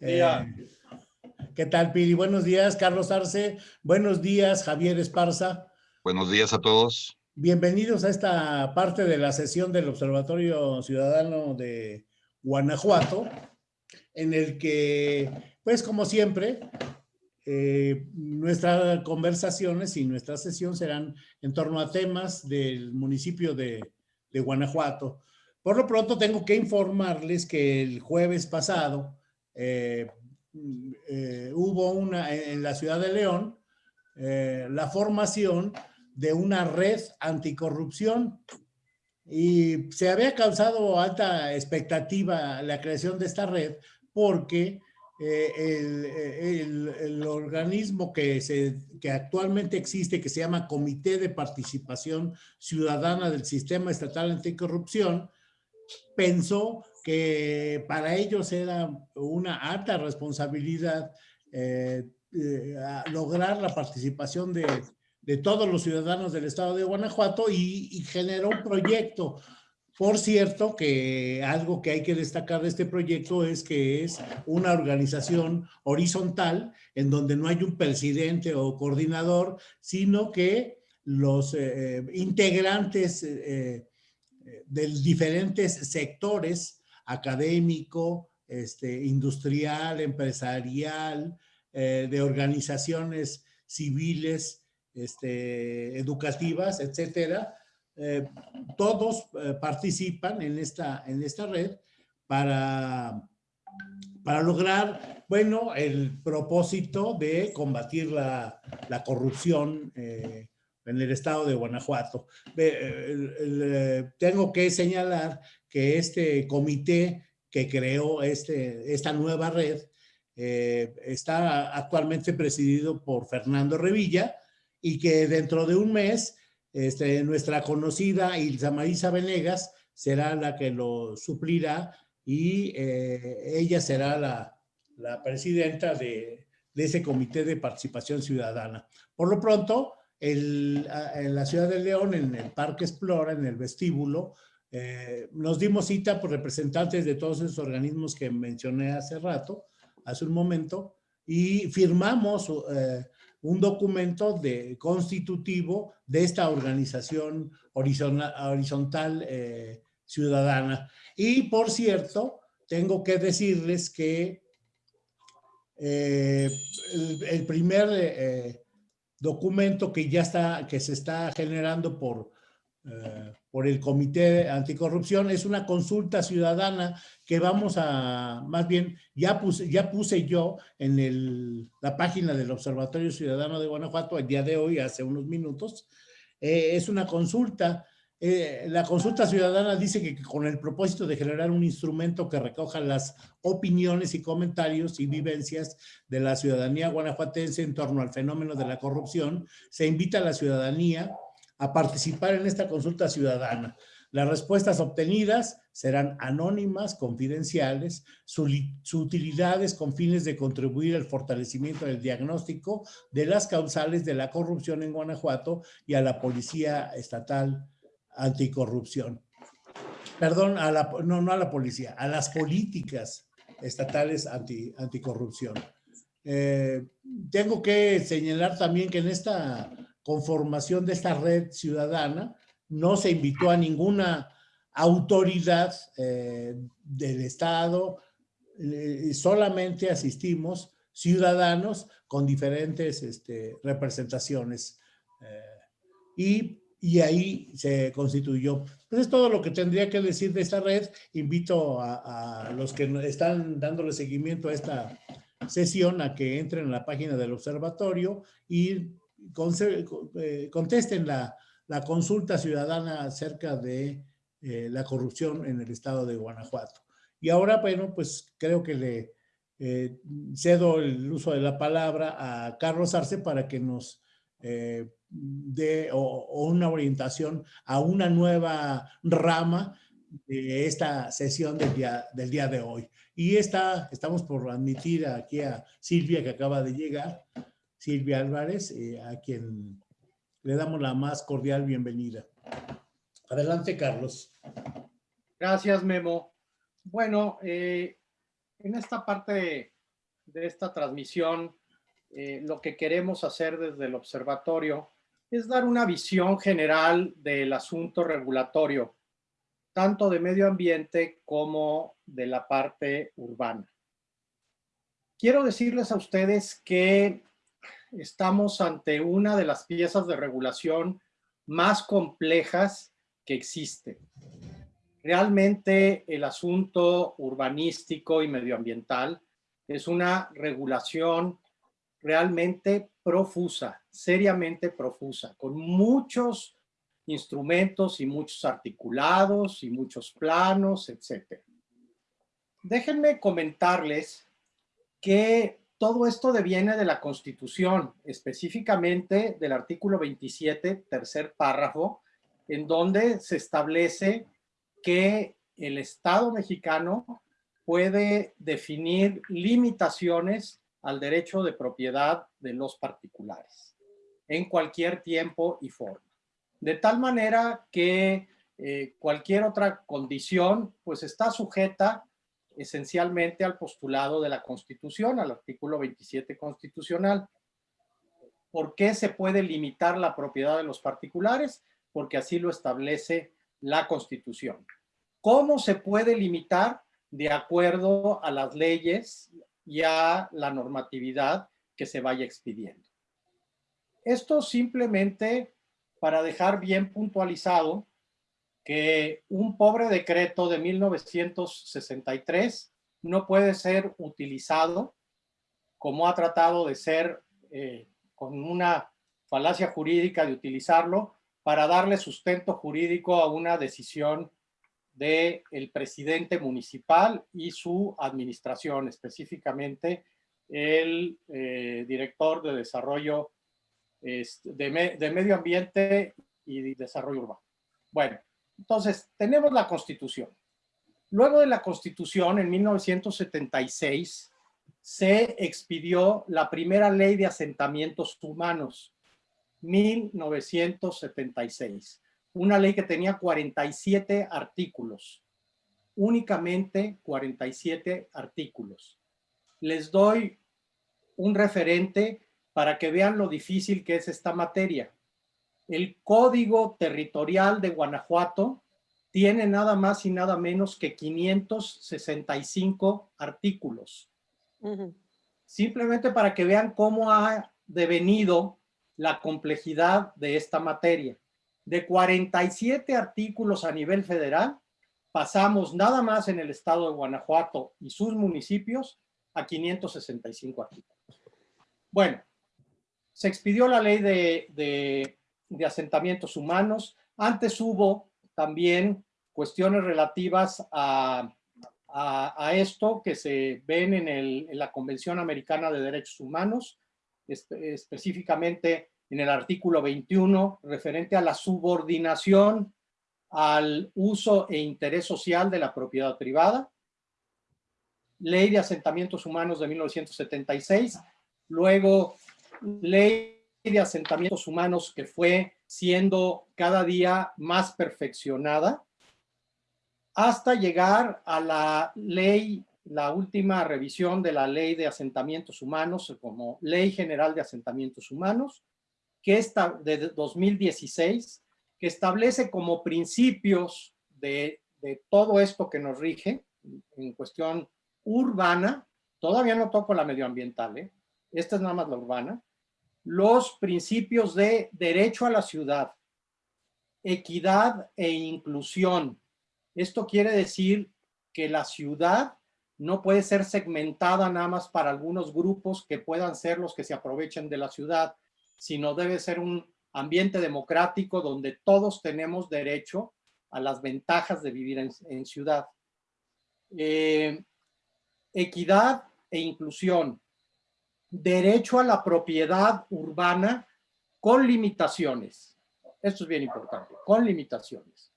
Eh, ¿Qué tal, Pili? Buenos días, Carlos Arce. Buenos días, Javier Esparza. Buenos días a todos. Bienvenidos a esta parte de la sesión del Observatorio Ciudadano de Guanajuato, en el que, pues como siempre, eh, nuestras conversaciones y nuestra sesión serán en torno a temas del municipio de, de Guanajuato. Por lo pronto tengo que informarles que el jueves pasado eh, eh, hubo una en la ciudad de León eh, la formación de una red anticorrupción. Y se había causado alta expectativa la creación de esta red porque el, el, el, organismo que, se, que actualmente existe, que se llama Comité de Participación Ciudadana del Sistema Estatal Anticorrupción, pensó que para ellos era una alta responsabilidad eh, eh, lograr la participación de, todos los ciudadanos del estado de Guanajuato y, generó un proyecto. Por cierto, que algo que hay que destacar de este proyecto es que es una organización horizontal en donde no hay un presidente o coordinador, sino que los eh, integrantes de diferentes sectores, académico, este, industrial, empresarial, eh, de organizaciones civiles, este, educativas, etcétera, eh, todos eh, participan en esta, en esta red para, para lograr, bueno, el propósito de combatir la, la corrupción en el estado de Guanajuato. Tengo que señalar que este comité que creó este, esta nueva red eh, está actualmente presidido por Fernando Revilla y que dentro de un mes este, nuestra conocida Ilsa Marisa Venegas será la que lo suplirá y eh, ella será la, la presidenta de, de ese comité de participación ciudadana. Por lo pronto, el, en la ciudad de León, en el Parque Explora, en el vestíbulo, eh, nos dimos cita por representantes de todos esos organismos que mencioné hace rato, hace un momento, y firmamos eh, un documento constitutivo de esta organización horizontal, eh, ciudadana. Y por cierto, tengo que decirles que el, primer documento que ya está, que se está generando por, por el Comité Anticorrupción. Es una consulta ciudadana que vamos a, más bien, ya puse, ya puse yo en el, la página del Observatorio Ciudadano de Guanajuato el día de hoy, hace unos minutos, eh, es una consulta. Eh, la consulta ciudadana dice que, con el propósito de generar un instrumento que recoja las opiniones y comentarios y vivencias de la ciudadanía guanajuatense en torno al fenómeno de la corrupción, se invita a la ciudadanía a participar en esta consulta ciudadana. Las respuestas obtenidas serán anónimas, confidenciales, su, su, utilidad es con fines de contribuir al fortalecimiento del diagnóstico de las causales de la corrupción en Guanajuato y a la Policía Estatal anticorrupción. Perdón, a la, no, no a la policía, a las políticas estatales anti, anticorrupción. Eh, tengo que señalar también que en esta conformación de esta red ciudadana no se invitó a ninguna autoridad eh, del Estado, eh, solamente asistimos ciudadanos con diferentes este, representaciones. Eh, y y ahí se constituyó. Pues es todo lo que tendría que decir de esta red. Invito a, a, los que están dándole seguimiento a esta sesión a que entren a la página del observatorio y contesten la, consulta ciudadana acerca de eh, la corrupción en el estado de Guanajuato. Y ahora, bueno, pues creo que le eh, cedo el uso de la palabra a Carlos Arce para que nos eh, de, o, una orientación a una nueva rama de esta sesión del día, del día de hoy. Y está, estamos por admitir aquí a Silvia que acaba de llegar, Silvia Álvarez, eh, a quien le damos la más cordial bienvenida. Adelante, Carlos. Gracias, Memo. Bueno, eh, en esta parte de esta transmisión, eh, lo que queremos hacer desde el observatorio es dar una visión general del asunto regulatorio, tanto de medio ambiente como de la parte urbana. Quiero decirles a ustedes que estamos ante una de las piezas de regulación más complejas que existe. Realmente el asunto urbanístico y medioambiental es una regulación realmente profusa, seriamente profusa, con muchos instrumentos y muchos articulados y muchos planos, etc. Déjenme comentarles que todo esto deviene de la Constitución, específicamente del artículo 27, tercer párrafo, en donde se establece que el Estado mexicano puede definir limitaciones al derecho de propiedad de los particulares en cualquier tiempo y forma. De tal manera que eh, cualquier otra condición pues está sujeta esencialmente al postulado de la Constitución, al artículo 27 constitucional. ¿Por qué se puede limitar la propiedad de los particulares? Porque así lo establece la Constitución. ¿Cómo se puede limitar? De acuerdo a las leyes y a la normatividad que se vaya expidiendo. Esto simplemente para dejar bien puntualizado que un pobre decreto de 1963 no puede ser utilizado como ha tratado de ser eh, con una falacia jurídica de utilizarlo para darle sustento jurídico a una decisión del el presidente municipal y su administración, específicamente el eh, director de desarrollo este, de, de medio ambiente y desarrollo urbano. Bueno, entonces, tenemos la Constitución. Luego de la Constitución, en 1976, se expidió la primera ley de asentamientos humanos, 1976. Una ley que tenía 47 artículos, únicamente 47 artículos. Les doy un referente para que vean lo difícil que es esta materia el Código Territorial de Guanajuato tiene nada más y nada menos que 565 artículos. Simplemente para que vean cómo ha devenido la complejidad de esta materia. De 47 artículos a nivel federal, pasamos nada más en el estado de Guanajuato y sus municipios a 565 artículos. Bueno, se expidió la ley de de asentamientos humanos. Antes hubo también cuestiones relativas a, a, esto que se ven en, el, en, la Convención Americana de Derechos Humanos, específicamente en el artículo 21, referente a la subordinación al uso e interés social de la propiedad privada. Ley de Asentamientos Humanos de 1976, luego Ley de asentamientos humanos que fue siendo cada día más perfeccionada hasta llegar a la ley, la última revisión de la ley de asentamientos humanos como Ley General de Asentamientos Humanos, que está de 2016, que establece como principios de, todo esto que nos rige en cuestión urbana, todavía no toco la medioambiental, ¿eh? esta es nada más la urbana, los principios de derecho a la ciudad, equidad e inclusión. Esto quiere decir que la ciudad no puede ser segmentada nada más para algunos grupos que puedan ser los que se aprovechen de la ciudad, sino debe ser un ambiente democrático donde todos tenemos derecho a las ventajas de vivir en, ciudad. Eh, equidad e inclusión derecho a la propiedad urbana con limitaciones. Esto es bien importante, con limitaciones.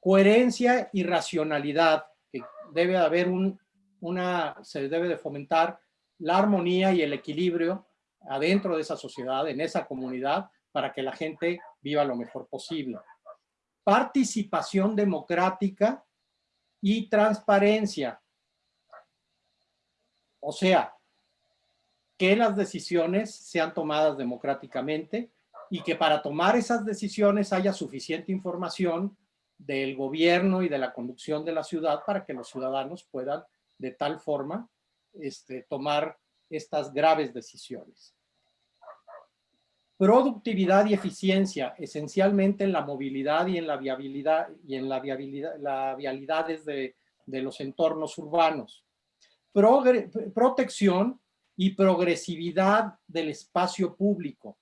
Coherencia y racionalidad, que debe haber un, una, se debe de fomentar la armonía y el equilibrio adentro de esa sociedad, en esa comunidad, para que la gente viva lo mejor posible. Participación democrática y transparencia. O sea, que las decisiones sean tomadas democráticamente y que para tomar esas decisiones haya suficiente información del gobierno y de la conducción de la ciudad para que los ciudadanos puedan de tal forma este, tomar estas graves decisiones. Productividad y eficiencia, esencialmente en la movilidad y en la viabilidad y en la viabilidad, la vialidades de, de los entornos urbanos. protección y progresividad del espacio público.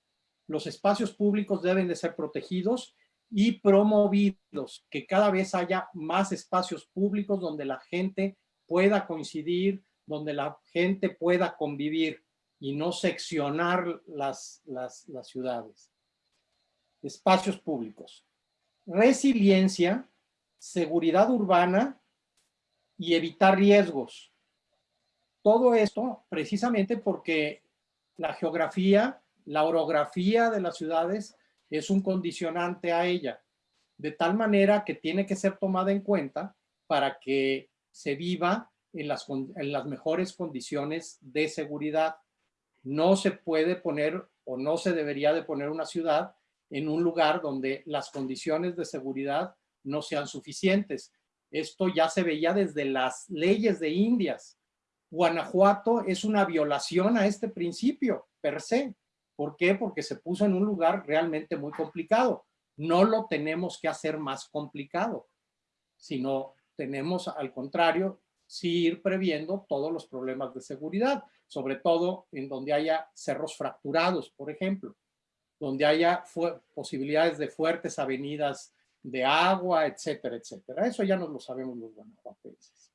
Los espacios públicos deben de ser protegidos y promovidos, que cada vez haya más espacios públicos donde la gente pueda coincidir, donde la gente pueda convivir y no seccionar las, las, las ciudades. Espacios públicos. Resiliencia, seguridad urbana y evitar riesgos. Todo esto precisamente porque la geografía, la orografía de las ciudades es un condicionante a ella, de tal manera que tiene que ser tomada en cuenta para que se viva en las, mejores condiciones de seguridad. No se puede poner o no se debería de poner una ciudad en un lugar donde las condiciones de seguridad no sean suficientes. Esto ya se veía desde las leyes de Indias. Guanajuato es una violación a este principio, per se. ¿Por qué? Porque se puso en un lugar realmente muy complicado. No lo tenemos que hacer más complicado, sino tenemos al contrario, sí ir previendo todos los problemas de seguridad, sobre todo en donde haya cerros fracturados, por ejemplo, donde haya posibilidades de fuertes avenidas de agua, etcétera, etcétera. Eso ya nos lo sabemos los guanajuatenses.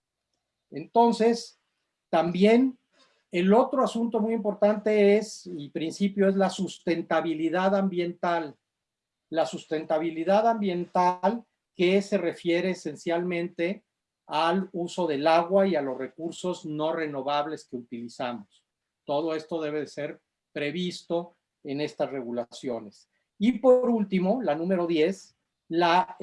Entonces, también el otro asunto muy importante es, y principio, es la sustentabilidad ambiental. La sustentabilidad ambiental que se refiere esencialmente al uso del agua y a los recursos no renovables que utilizamos. Todo esto debe ser previsto en estas regulaciones. Y por último, la número 10, la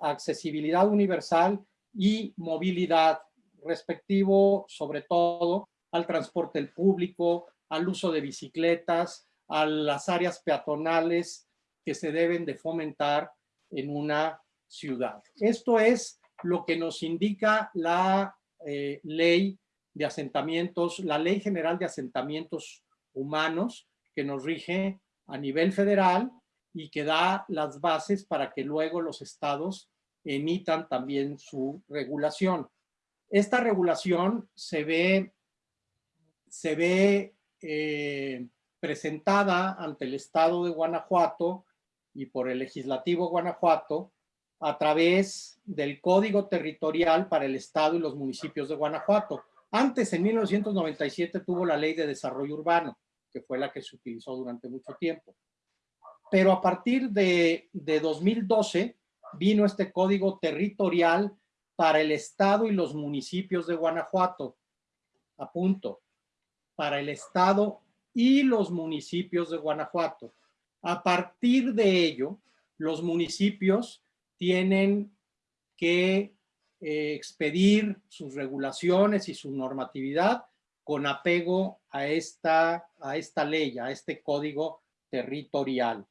accesibilidad universal y movilidad, respectivo sobre todo al transporte público, al uso de bicicletas, a las áreas peatonales que se deben de fomentar en una ciudad. Esto es lo que nos indica la eh, ley de asentamientos, la ley general de asentamientos humanos que nos rige a nivel federal y que da las bases para que luego los estados emitan también su regulación. Esta regulación se ve se ve eh, presentada ante el Estado de Guanajuato y por el Legislativo Guanajuato a través del Código Territorial para el Estado y los municipios de Guanajuato. Antes, en 1997, tuvo la Ley de Desarrollo Urbano, que fue la que se utilizó durante mucho tiempo. Pero a partir de, de 2012 vino este Código Territorial para el Estado y los municipios de Guanajuato. A punto para el Estado y los municipios de Guanajuato. A partir de ello, los municipios tienen que eh, expedir sus regulaciones y su normatividad con apego a esta, a esta ley, a este código territorial.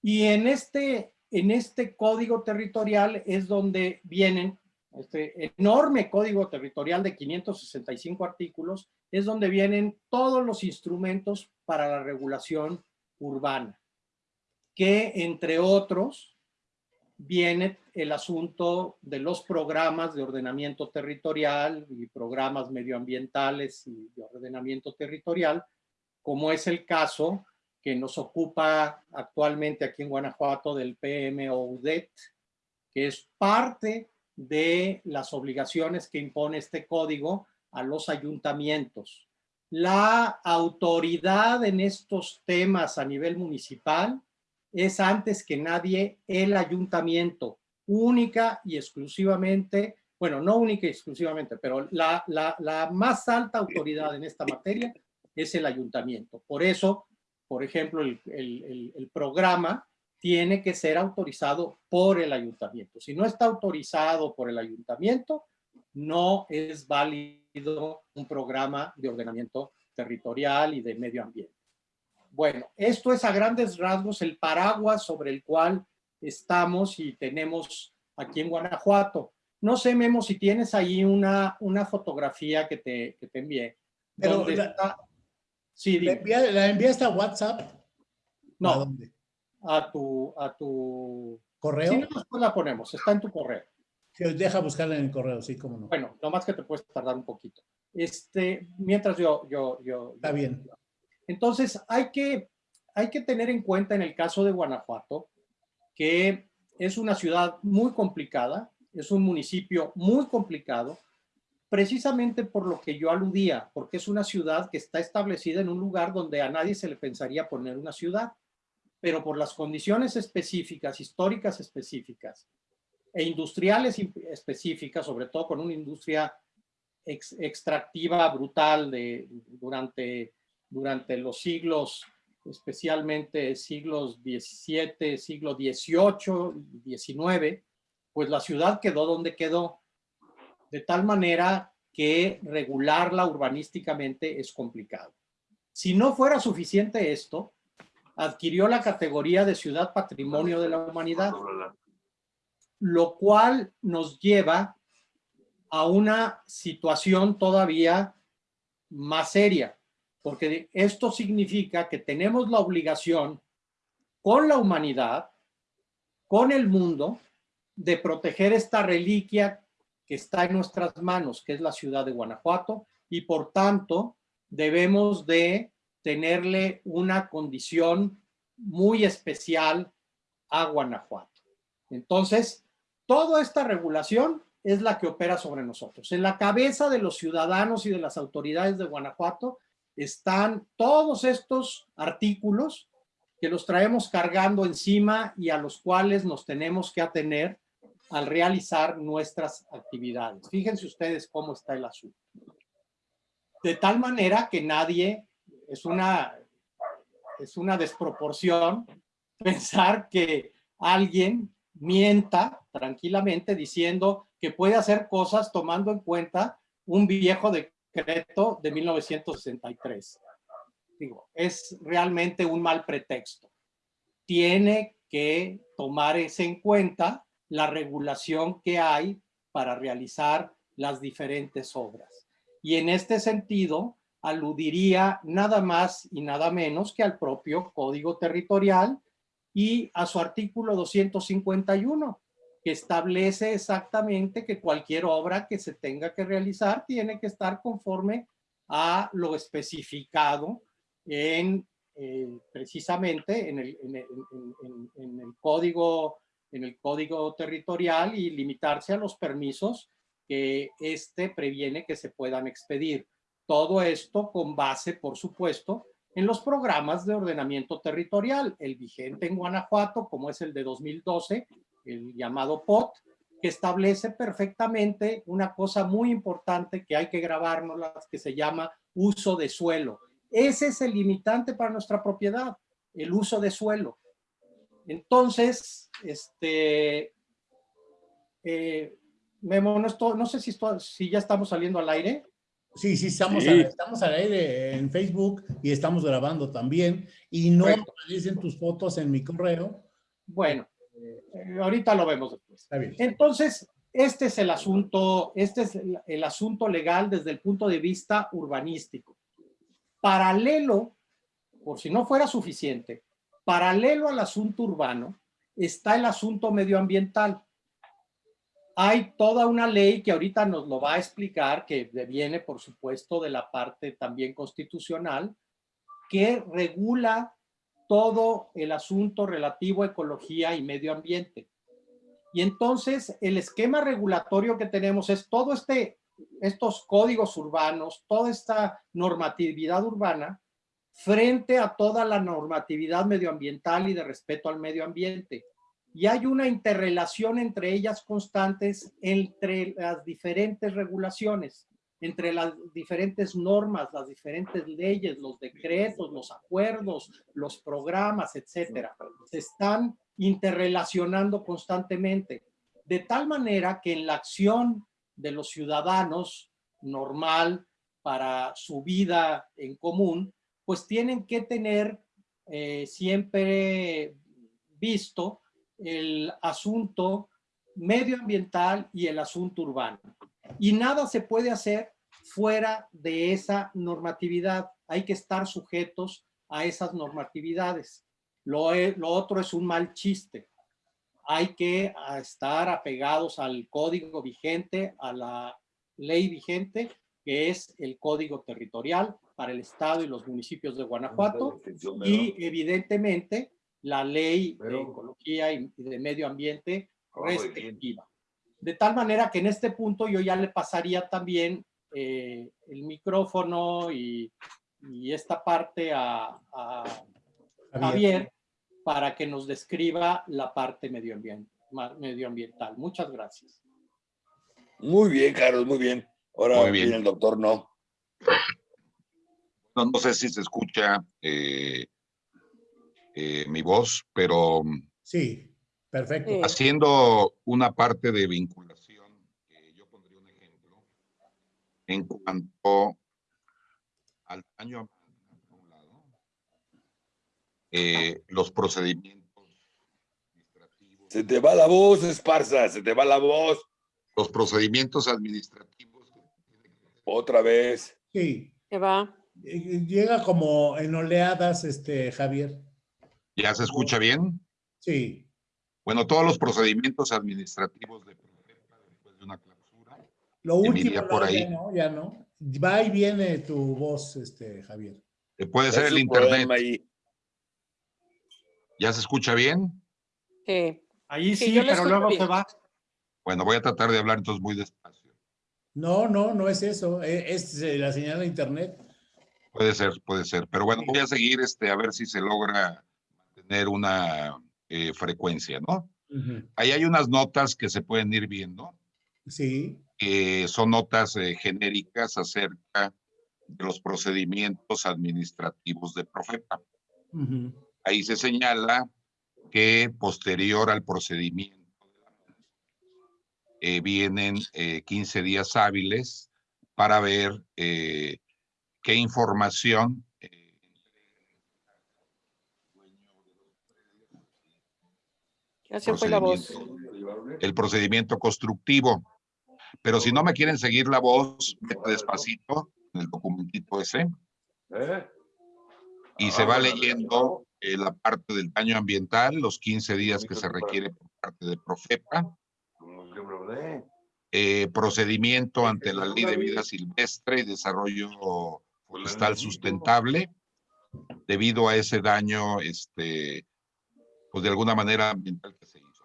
Y en este, en este código territorial es donde vienen este enorme código territorial de 565 artículos, es donde vienen todos los instrumentos para la regulación urbana, que entre otros viene el asunto de los programas de ordenamiento territorial y programas medioambientales y de ordenamiento territorial, como es el caso que nos ocupa actualmente aquí en Guanajuato del PMOUDET, que es parte de las obligaciones que impone este código a los ayuntamientos. La autoridad en estos temas a nivel municipal es antes que nadie el ayuntamiento, única y exclusivamente, bueno, no única y exclusivamente, pero la, la, más alta autoridad en esta materia es el ayuntamiento. Por eso, por ejemplo, el, el, el programa tiene que ser autorizado por el ayuntamiento. Si no está autorizado por el ayuntamiento, no es válido un programa de ordenamiento territorial y de medio ambiente. Bueno, esto es a grandes rasgos el paraguas sobre el cual estamos y tenemos aquí en Guanajuato. No sé, Memo, si tienes ahí una, una fotografía que te, que te envié. Pero la, sí, ¿la, enviaste a WhatsApp? No, ¿A, dónde? a tu, a tu... ¿Correo? Sí, después la ponemos, está en tu correo. Sí, deja buscarla en el correo, sí, cómo no. Bueno, lo más que te puedes tardar un poquito. Este, mientras yo... yo, yo está bien. Entonces, hay que, hay que tener en cuenta en el caso de Guanajuato que es una ciudad muy complicada, es un municipio muy complicado, precisamente por lo que yo aludía, porque es una ciudad que está establecida en un lugar donde a nadie se le pensaría poner una ciudad, pero por las condiciones específicas, históricas específicas e industriales específicas, sobre todo con una industria extractiva brutal de, durante, durante los siglos especialmente siglos XVII, siglo XVIII, XIX, pues la ciudad quedó donde quedó, de tal manera que regularla urbanísticamente es complicado. Si no fuera suficiente esto, adquirió la categoría de ciudad patrimonio de la humanidad, lo cual nos lleva a una situación todavía más seria, porque esto significa que tenemos la obligación con la humanidad, con el mundo, de proteger esta reliquia está en nuestras manos, que es la ciudad de Guanajuato, y por tanto debemos de tenerle una condición muy especial a Guanajuato. Entonces, toda esta regulación es la que opera sobre nosotros. En la cabeza de los ciudadanos y de las autoridades de Guanajuato están todos estos artículos que los traemos cargando encima y a los cuales nos tenemos que atener al realizar nuestras actividades. Fíjense ustedes cómo está el asunto. De tal manera que nadie, es una, es una desproporción pensar que alguien mienta tranquilamente diciendo que puede hacer cosas tomando en cuenta un viejo de decreto de 1963. Digo, es realmente un mal pretexto. Tiene que tomar en cuenta la regulación que hay para realizar las diferentes obras. Y en este sentido, aludiría nada más y nada menos que al propio Código Territorial y a su artículo 251, que establece exactamente que cualquier obra que se tenga que realizar tiene que estar conforme a lo especificado en eh, precisamente en el, en, el, código, en el código territorial y limitarse a los permisos que este previene que se puedan expedir. Todo esto con base, por supuesto, en los programas de ordenamiento territorial, el vigente en Guanajuato, como es el de 2012, el llamado POT, que establece perfectamente una cosa muy importante que hay que grabarnos, que se llama uso de suelo. Ese es el limitante para nuestra propiedad, el uso de suelo. Entonces, este, eh, Memo, no, no sé si, si ya estamos saliendo al aire. Sí, sí, estamos, estamos al aire en Facebook y estamos grabando también. Y no aparecen tus fotos en mi correo. Bueno, eh, ahorita lo vemos después. Entonces, este es el asunto, este es el, asunto legal desde el punto de vista urbanístico. Paralelo, por si no fuera suficiente, paralelo al asunto urbano, está el asunto medioambiental. Hay toda una ley que ahorita nos lo va a explicar, que viene, por supuesto, de la parte también constitucional, que regula todo el asunto relativo a ecología y medio ambiente. Y entonces el esquema regulatorio que tenemos es todo este, estos códigos urbanos, toda esta normatividad urbana frente a toda la normatividad medioambiental y de respeto al medio ambiente. Y hay una interrelación entre ellas constantes entre las diferentes regulaciones entre las diferentes normas, las diferentes leyes, los decretos, los acuerdos, los programas, etcétera, se están interrelacionando constantemente, de tal manera que en la acción de los ciudadanos normal, para su vida en común, pues tienen que tener eh, siempre visto el asunto medioambiental y el asunto urbano. Y nada se puede hacer fuera de esa normatividad. Hay que estar sujetos a esas normatividades. Lo, e, lo otro es un mal chiste. Hay que estar apegados al código vigente, a la ley vigente, que es el código territorial para el estado y los municipios de Guanajuato. Y evidentemente la ley de ecología y de medio ambiente respectiva. De tal manera que en este punto yo ya le pasaría también eh, el micrófono y, esta parte a, Javier. para que nos describa la parte medioambiental. Muchas gracias. Muy bien, Carlos, muy bien. Ahora viene el doctor, no. no. sé si se escucha eh, eh, mi voz, pero... Sí. Perfecto. Haciendo una parte de vinculación, yo pondría un ejemplo en cuanto al daño eh, los procedimientos administrativos. Se te va la voz, Esparza, se te va la voz. Los procedimientos administrativos. Otra vez. Sí. Se va. Eh, llega como en oleadas, este, Javier. ¿Ya se escucha bien? Sí. Bueno, todos los procedimientos administrativos de después de una clausura. Lo último, por ahí. Ya no, ya no. Va y viene tu voz, este, Javier. Eh, puede ser el internet. ¿Ya se escucha bien? Sí. Ahí sí, pero luego se va. Bueno, voy a tratar de hablar entonces muy despacio. No, no, no es eso. E, es, es la señal de internet. Puede ser, puede ser. Pero bueno, voy a seguir este, a ver si se logra tener una eh, frecuencia, ¿no? Ahí hay unas notas que se pueden ir viendo. Sí. Que son notas eh, genéricas acerca de los procedimientos administrativos de Profepa. Ahí se señala que posterior al procedimiento eh, vienen 15 días hábiles para ver qué información la voz. El procedimiento constructivo. Pero si no me quieren seguir la voz, despacito en el documentito ese. Y se va leyendo eh, la parte del daño ambiental, los 15 días que se requiere por parte de Profepa. Eh, procedimiento ante la ley de vida silvestre y desarrollo forestal sustentable debido a ese daño este, pues de alguna manera ambiental que se hizo.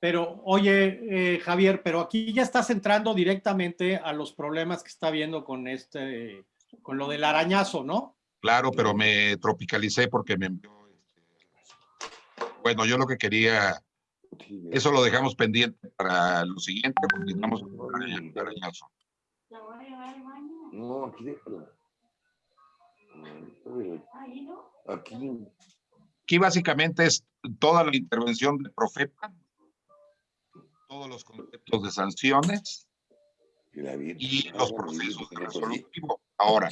Pero, oye, eh, Javier, pero aquí ya estás entrando directamente a los problemas que está viendo con este, con lo del arañazo, ¿no? Claro, pero me tropicalicé porque me envió, este, bueno, yo lo que quería, eso lo dejamos pendiente para lo siguiente, continuamos con el arañazo. No, aquí déjalo. Aquí. Aquí básicamente es toda la intervención de Profeta, todos los conceptos de sanciones y los procesos de resolutivo. Ahora,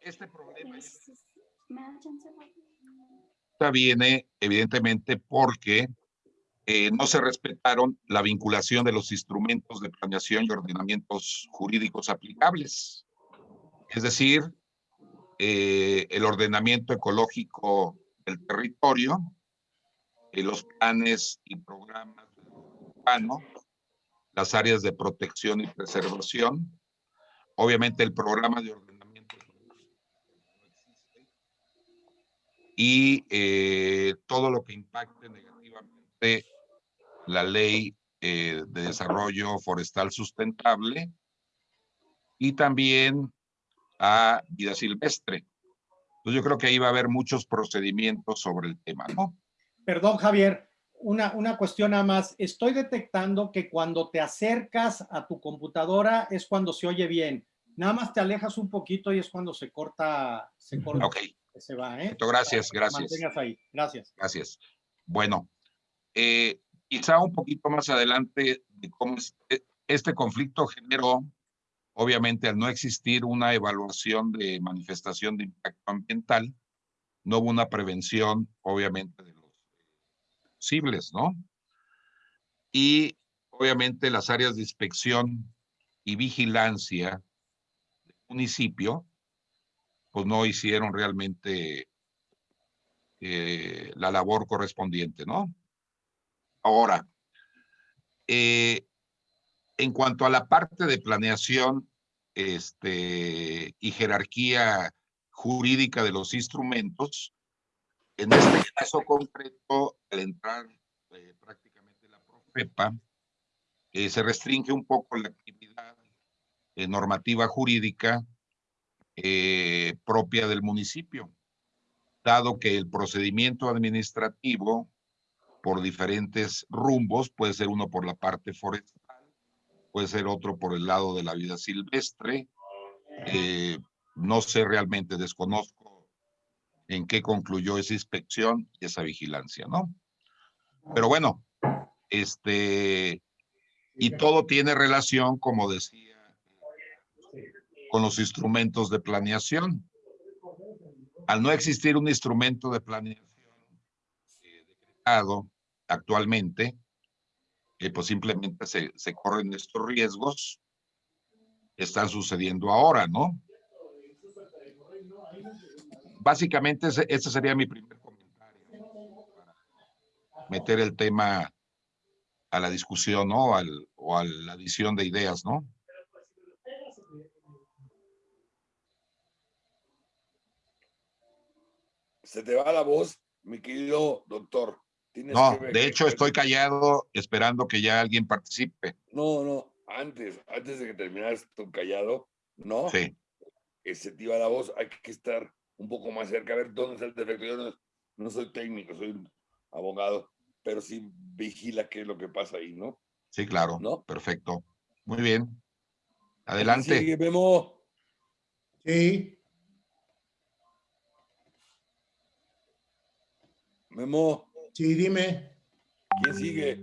este problema viene evidentemente porque eh, no se respetaron la vinculación de los instrumentos de planeación y ordenamientos jurídicos aplicables. Es decir, eh, el ordenamiento ecológico el territorio, y los planes y programas urbanos, las áreas de protección y preservación, obviamente el programa de ordenamiento y eh, todo lo que impacte negativamente la ley eh, de desarrollo forestal sustentable y también a vida silvestre yo creo que ahí va a haber muchos procedimientos sobre el tema, ¿no? Perdón, Javier, una, una cuestión nada más. Estoy detectando que cuando te acercas a tu computadora es cuando se oye bien. Nada más te alejas un poquito y es cuando se corta, se corta. Se va, ¿eh? Gracias, gracias. Mantengas ahí. Gracias. Gracias. Bueno, eh, quizá un poquito más adelante de cómo este conflicto generó obviamente al no existir una evaluación de manifestación de impacto ambiental, no hubo una prevención, obviamente, de los posibles, ¿no? Y obviamente las áreas de inspección y vigilancia del municipio, pues no hicieron realmente eh, la labor correspondiente, ¿no? Ahora, eh, en cuanto a la parte de planeación este, y jerarquía jurídica de los instrumentos, en este caso concreto, al entrar eh, prácticamente la Profepa, eh, se restringe un poco la actividad normativa jurídica propia del municipio, dado que el procedimiento administrativo por diferentes rumbos, puede ser uno por la parte forestal, puede ser otro por el lado de la vida silvestre. Eh, no sé realmente, desconozco en qué concluyó esa inspección y esa vigilancia, ¿no? Pero bueno, este, y todo tiene relación, como decía, con los instrumentos de planeación. Al no existir un instrumento de planeación eh, actualmente, pues simplemente se, se corren estos riesgos, están sucediendo ahora, ¿no? Básicamente ese, sería mi primer comentario meter el tema a la discusión, ¿no? Al, o a la adición de ideas, ¿no? Se te va la voz, mi querido doctor no, de hecho estoy callado esperando que ya alguien participe. No, no, antes, antes de que terminaras tu callado, ¿no? Sí. Que se te iba la voz, hay que estar un poco más cerca, a ver dónde está el defecto. Yo no, soy técnico, soy abogado, pero sí vigila qué es lo que pasa ahí, ¿no? Sí, claro. ¿No? Perfecto. Muy bien. Adelante. Sí, Memo. Sí. Memo. Sí, dime. ¿Quién sigue?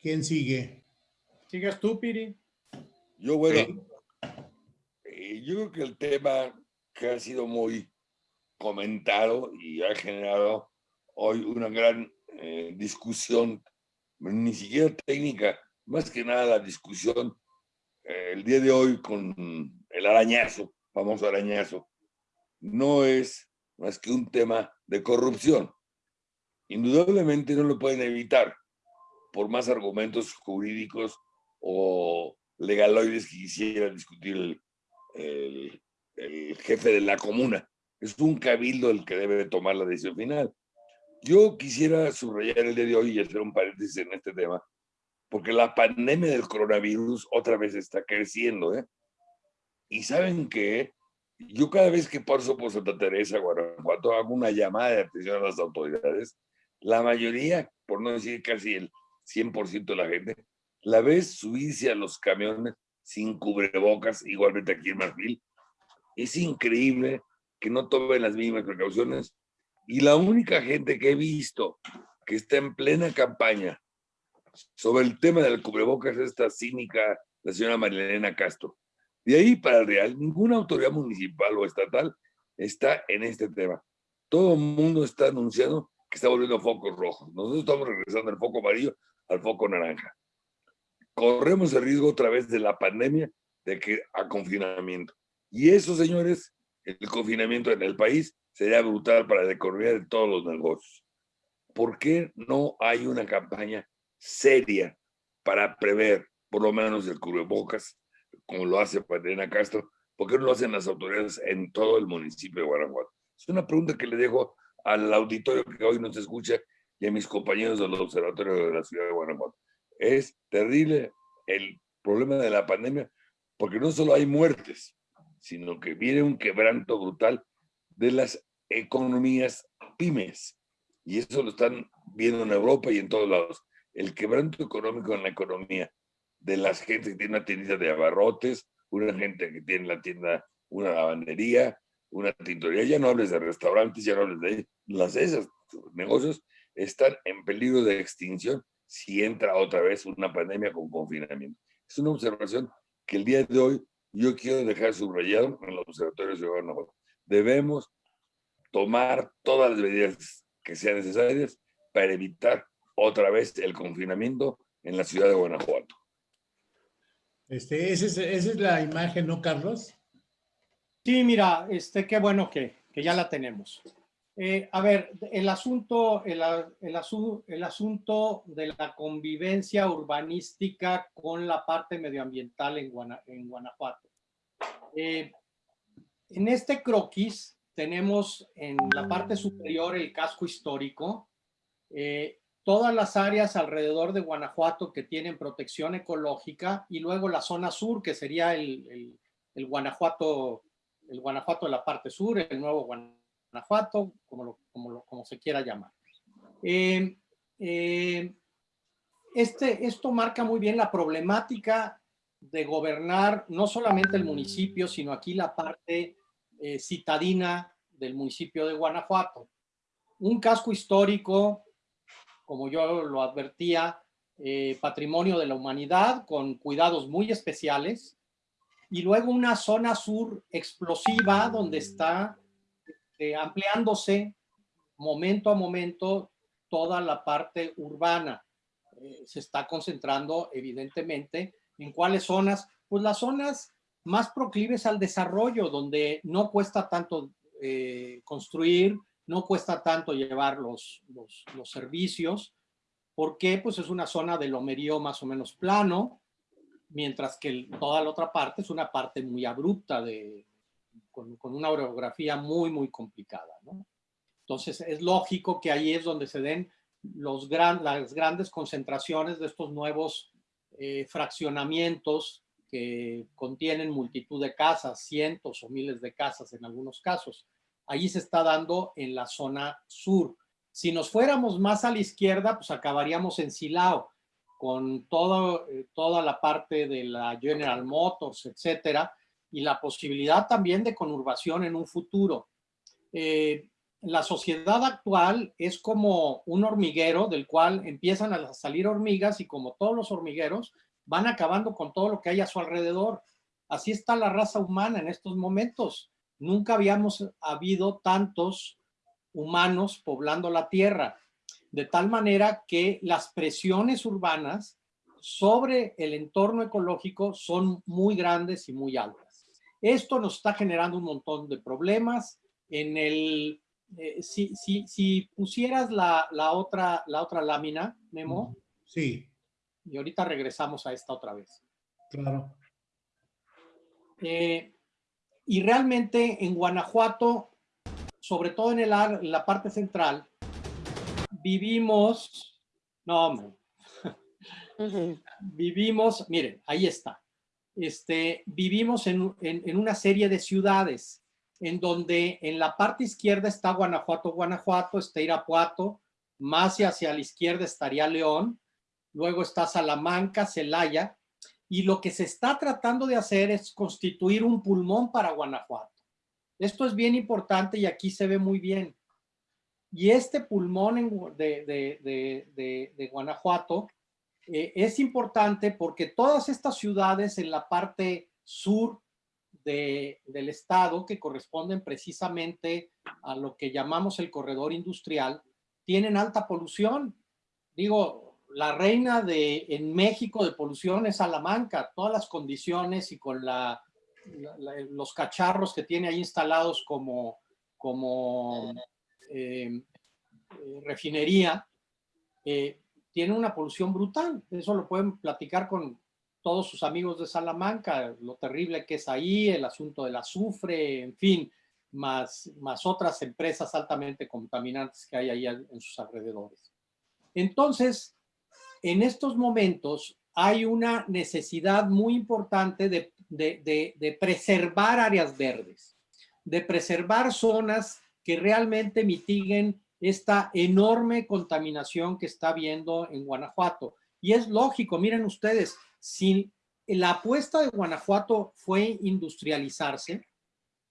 ¿Quién sigue? ¿Sigues tú, Piri? Yo, bueno, eh, yo creo que el tema que ha sido muy comentado y ha generado hoy una gran eh, discusión, ni siquiera técnica, más que nada la discusión eh, el día de hoy con el arañazo, famoso arañazo, no es más que un tema de corrupción. Indudablemente no lo pueden evitar por más argumentos jurídicos o legaloides que quisiera discutir el, jefe de la comuna. Es un cabildo el que debe tomar la decisión final. Yo quisiera subrayar el día de hoy y hacer un paréntesis en este tema, porque la pandemia del coronavirus otra vez está creciendo. ¿eh? Y saben que yo cada vez que paso por Santa Teresa, Guanajuato, hago una llamada de atención a las autoridades. La mayoría, por no decir casi el 100% de la gente, la ves subirse a los camiones sin cubrebocas, igualmente aquí en Marfil. Es increíble que no tomen las mismas precauciones. Y la única gente que he visto que está en plena campaña sobre el tema del cubrebocas es esta cínica, la señora Marilena Castro. De ahí para el Real, ninguna autoridad municipal o estatal está en este tema. Todo el mundo está anunciando que está volviendo focos rojos. Nosotros estamos regresando del foco amarillo al foco naranja. Corremos el riesgo otra vez de la pandemia de que a confinamiento. Y eso, señores, el confinamiento en el país sería brutal para la economía de todos los negocios. ¿Por qué no hay una campaña seria para prever, por lo menos el cubrebocas, como lo hace Patrina Castro, ¿por qué no lo hacen las autoridades en todo el municipio de Guanajuato? Es una pregunta que le dejo al auditorio que hoy nos escucha y a mis compañeros del Observatorio de la Ciudad de Guanajuato. Es terrible el problema de la pandemia porque no solo hay muertes, sino que viene un quebranto brutal de las economías pymes. Y eso lo están viendo en Europa y en todos lados. El quebranto económico en la economía de las gente que tiene una tienda de abarrotes, una gente que tiene la tienda, una lavandería, una tintorería, ya no hables de restaurantes, ya no hables de las esas negocios están en peligro de extinción si entra otra vez una pandemia con confinamiento. Es una observación que el día de hoy yo quiero dejar subrayado en los observatorios de Guanajuato. Debemos tomar todas las medidas que sean necesarias para evitar otra vez el confinamiento en la ciudad de Guanajuato. Este, esa, es, esa es la imagen, ¿no, Carlos? Sí, mira, este, qué bueno que, ya la tenemos. Eh, a ver, el asunto, el, el, el, asunto de la convivencia urbanística con la parte medioambiental en Guanajuato. Eh, en este croquis tenemos en la parte superior el casco histórico, eh, todas las áreas alrededor de Guanajuato que tienen protección ecológica y luego la zona sur que sería el, el, Guanajuato, el Guanajuato de la parte sur, el nuevo Guanajuato Guanajuato, como, lo, como, lo, como se quiera llamar. Eh, eh, este, esto marca muy bien la problemática de gobernar no solamente el municipio, sino aquí la parte eh, citadina del municipio de Guanajuato. Un casco histórico, como yo lo advertía, eh, patrimonio de la humanidad con cuidados muy especiales, y luego una zona sur explosiva donde está eh, ampliándose momento a momento toda la parte urbana. Eh, se está concentrando evidentemente en cuáles zonas, pues las zonas más proclives al desarrollo, donde no cuesta tanto eh, construir, no cuesta tanto llevar los, los, servicios, porque pues es una zona de lomerío más o menos plano, mientras que toda la otra parte es una parte muy abrupta de, con, con una orografía muy, muy complicada. ¿no? Entonces es lógico que ahí es donde se den los gran, las grandes concentraciones de estos nuevos eh, fraccionamientos que contienen multitud de casas, cientos o miles de casas en algunos casos. Allí se está dando en la zona sur. Si nos fuéramos más a la izquierda, pues acabaríamos en Silao, con todo, eh, toda la parte de la General Motors, etcétera, y la posibilidad también de conurbación en un futuro. Eh, la sociedad actual es como un hormiguero del cual empiezan a salir hormigas y como todos los hormigueros van acabando con todo lo que hay a su alrededor. Así está la raza humana en estos momentos. Nunca habíamos habido tantos humanos poblando la tierra, de tal manera que las presiones urbanas sobre el entorno ecológico son muy grandes y muy altas. Esto nos está generando un montón de problemas. En el, eh, si, si, si, pusieras la, la, otra, la otra lámina, Memo. Sí. Y ahorita regresamos a esta otra vez. Claro. Eh, y realmente en Guanajuato, sobre todo en, el, en la parte central, vivimos, no, hombre, uh -huh. vivimos, miren, ahí está este, vivimos en, en, en, una serie de ciudades en donde en la parte izquierda está Guanajuato, Guanajuato, está Irapuato, más hacia la izquierda estaría León, luego está Salamanca, Celaya, y lo que se está tratando de hacer es constituir un pulmón para Guanajuato. Esto es bien importante y aquí se ve muy bien. Y este pulmón de, Guanajuato eh, es importante porque todas estas ciudades en la parte sur de, del estado, que corresponden precisamente a lo que llamamos el corredor industrial, tienen alta polución. Digo, la reina de, en México de polución es Salamanca, todas las condiciones y con la, la, los cacharros que tiene ahí instalados como, como eh, eh, refinería, eh, tiene una polución brutal. Eso lo pueden platicar con todos sus amigos de Salamanca, lo terrible que es ahí, el asunto del azufre, en fin, más, más otras empresas altamente contaminantes que hay ahí en sus alrededores. Entonces, en estos momentos hay una necesidad muy importante de, preservar áreas verdes, de preservar zonas que realmente mitiguen esta enorme contaminación que está habiendo en Guanajuato. Y es lógico, miren ustedes, si la apuesta de Guanajuato fue industrializarse,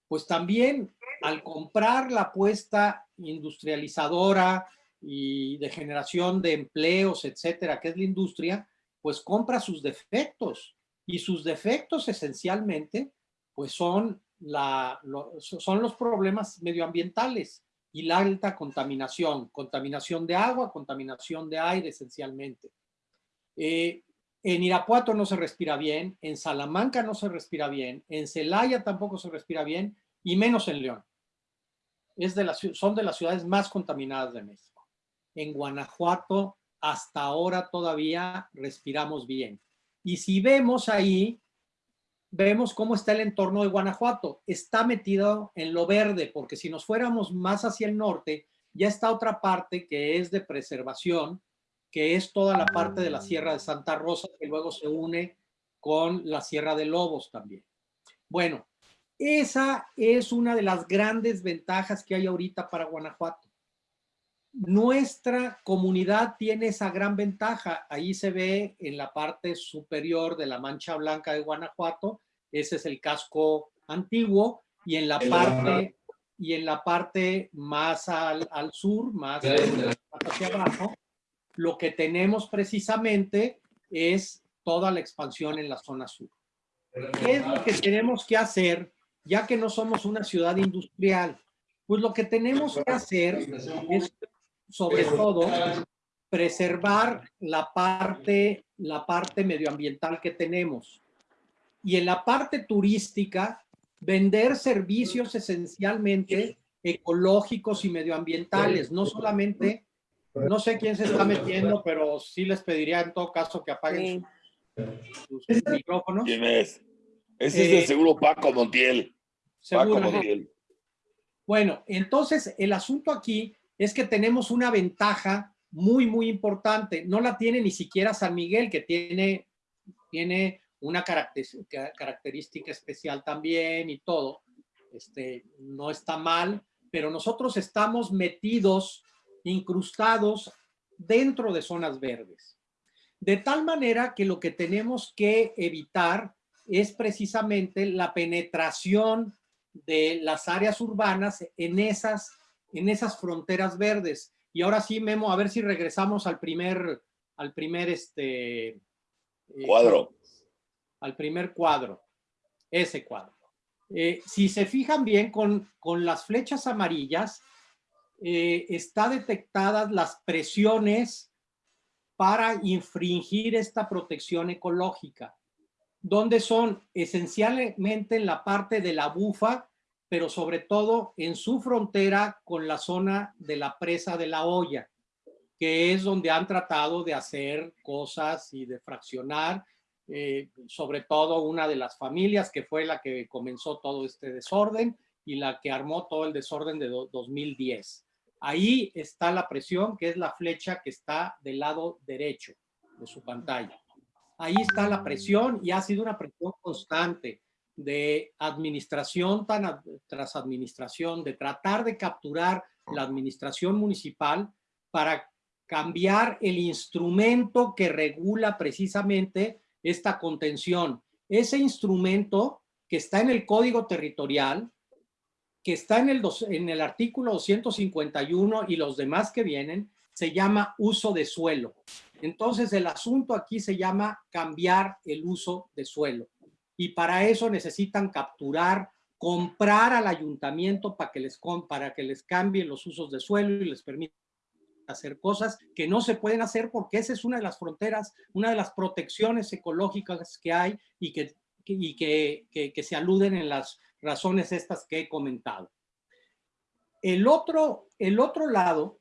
pues también al comprar la apuesta industrializadora y de generación de empleos, etcétera, que es la industria, pues compra sus defectos. Y sus defectos esencialmente, pues son, la, son los problemas medioambientales y la alta contaminación, contaminación de agua, contaminación de aire esencialmente. Eh, en Irapuato no se respira bien, en Salamanca no se respira bien, en Celaya tampoco se respira bien y menos en León. Es de las, son de las ciudades más contaminadas de México. En Guanajuato hasta ahora todavía respiramos bien. Y si vemos ahí, vemos cómo está el entorno de Guanajuato. Está metido en lo verde, porque si nos fuéramos más hacia el norte, ya está otra parte que es de preservación, que es toda la parte de la Sierra de Santa Rosa, que luego se une con la Sierra de Lobos también. Bueno, esa es una de las grandes ventajas que hay ahorita para Guanajuato. Nuestra comunidad tiene esa gran ventaja. Ahí se ve en la parte superior de la mancha blanca de Guanajuato. Ese es el casco antiguo. Y en la parte, y en la parte más al, sur, más hacia abajo, lo que tenemos precisamente es toda la expansión en la zona sur. ¿Qué es lo que tenemos que hacer ya que no somos una ciudad industrial? Pues lo que tenemos que hacer es, sobre todo, preservar la parte, la parte medioambiental que tenemos. Y en la parte turística, vender servicios esencialmente ecológicos y medioambientales, no solamente no sé quién se está metiendo, pero sí les pediría en todo caso que apaguen sus, micrófonos. ¿Quién es? Ese es de eh, seguro Paco Montiel. Paco Montiel. Bueno, entonces el asunto aquí es que tenemos una ventaja muy, muy importante. No la tiene ni siquiera San Miguel, que tiene, tiene una característica especial también y todo. Este, no está mal, pero nosotros estamos metidos incrustados dentro de zonas verdes. De tal manera que lo que tenemos que evitar es precisamente la penetración de las áreas urbanas en esas, en esas fronteras verdes. Y ahora sí, Memo, a ver si regresamos al primer, al primer este, eh, cuadro. al primer cuadro, ese cuadro. Eh, si se fijan bien con, con las flechas amarillas, eh, está detectadas las presiones para infringir esta protección ecológica, donde son esencialmente en la parte de la bufa, pero sobre todo en su frontera con la zona de la presa de la olla, que es donde han tratado de hacer cosas y de fraccionar, eh, sobre todo una de las familias que fue la que comenzó todo este desorden y la que armó todo el desorden de 2010. Ahí está la presión, que es la flecha que está del lado derecho de su pantalla. Ahí está la presión y ha sido una presión constante de administración tras administración, de tratar de capturar la administración municipal para cambiar el instrumento que regula precisamente esta contención. Ese instrumento que está en el código territorial, que está en el, en el artículo 251 y los demás que vienen, se llama uso de suelo. Entonces el asunto aquí se llama cambiar el uso de suelo. Y para eso necesitan capturar, comprar al ayuntamiento para que les, para que les cambien los usos de suelo y les permita hacer cosas que no se pueden hacer porque esa es una de las fronteras, una de las protecciones ecológicas que hay y que, y que, que se aluden en las razones estas que he comentado. El otro, el otro lado,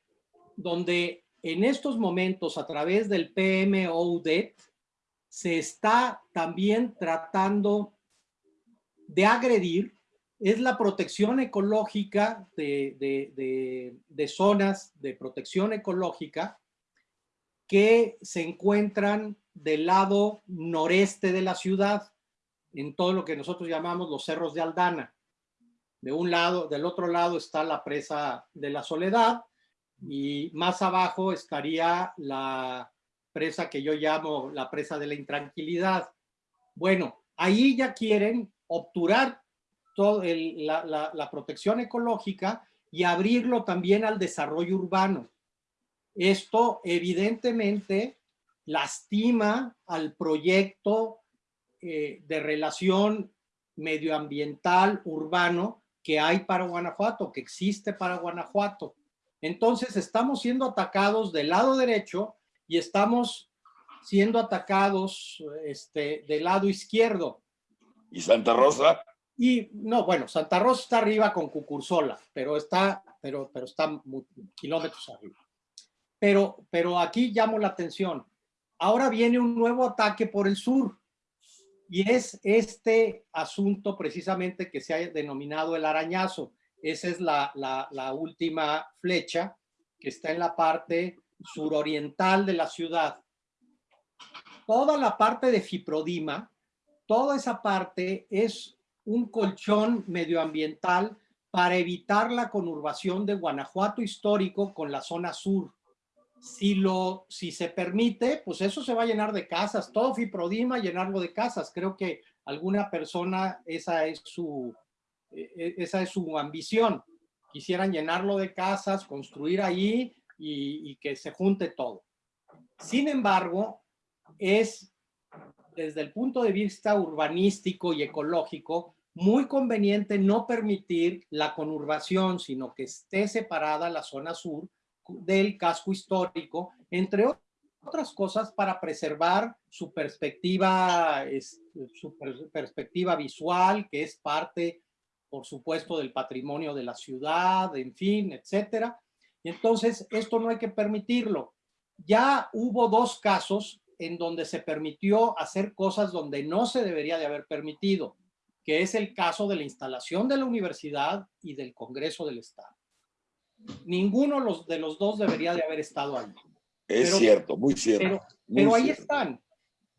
donde en estos momentos a través del PMOUDET se está también tratando de agredir es la protección ecológica de, de, de, zonas de protección ecológica que se encuentran del lado noreste de la ciudad en todo lo que nosotros llamamos los cerros de Aldana. De un lado, del otro lado está la presa de la Soledad y más abajo estaría la presa que yo llamo la presa de la intranquilidad. Bueno, ahí ya quieren obturar toda la, la protección ecológica y abrirlo también al desarrollo urbano. Esto evidentemente lastima al proyecto eh, de relación medioambiental urbano que hay para Guanajuato, que existe para Guanajuato. Entonces estamos siendo atacados del lado derecho y estamos siendo atacados este, del lado izquierdo. ¿Y Santa Rosa? Y no, bueno, Santa Rosa está arriba con Cucursola, pero está, pero, pero está kilómetros arriba. Pero, pero aquí llamo la atención. Ahora viene un nuevo ataque por el sur. Y es este asunto precisamente que se ha denominado el arañazo. Esa es la, la, la última flecha que está en la parte suroriental de la ciudad. Toda la parte de Fiprodima, toda esa parte es un colchón medioambiental para evitar la conurbación de Guanajuato histórico con la zona sur si, lo, si se permite, pues eso se va a llenar de casas, todo Fiprodima llenarlo de casas. Creo que alguna persona, esa es su, e, e, esa es su ambición. Quisieran llenarlo de casas, construir ahí y, que se junte todo. Sin embargo, es desde el punto de vista urbanístico y ecológico, muy conveniente no permitir la conurbación, sino que esté separada la zona sur del casco histórico, entre otras cosas para preservar su perspectiva, su perspectiva visual, que es parte, por supuesto, del patrimonio de la ciudad, en fin, etcétera. Y entonces, esto no hay que permitirlo. Ya hubo dos casos en donde se permitió hacer cosas donde no se debería de haber permitido, que es el caso de la instalación de la universidad y del Congreso del Estado ninguno de los dos debería de haber estado ahí. Es cierto, muy cierto. Pero, ahí están.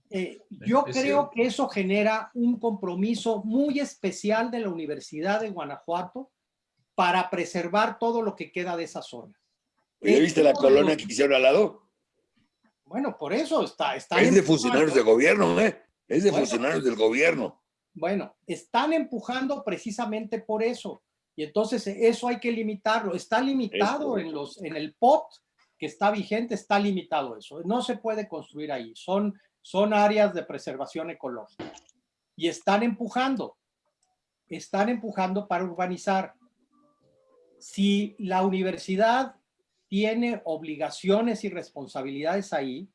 Eh, yo creo que eso genera un compromiso muy especial de la Universidad de Guanajuato para preservar todo lo que queda de esa zona. ¿Ya viste la colonia que hicieron al lado? Bueno, por eso está. está es de funcionarios de gobierno, ¿eh? Es de funcionarios del gobierno. Bueno, están empujando precisamente por eso. Y entonces eso hay que limitarlo. Está limitado en, los, en el POT que está vigente, está limitado eso. No se puede construir ahí. Son, son áreas de preservación ecológica. Y están empujando. Están empujando para urbanizar. Si la universidad tiene obligaciones y responsabilidades ahí,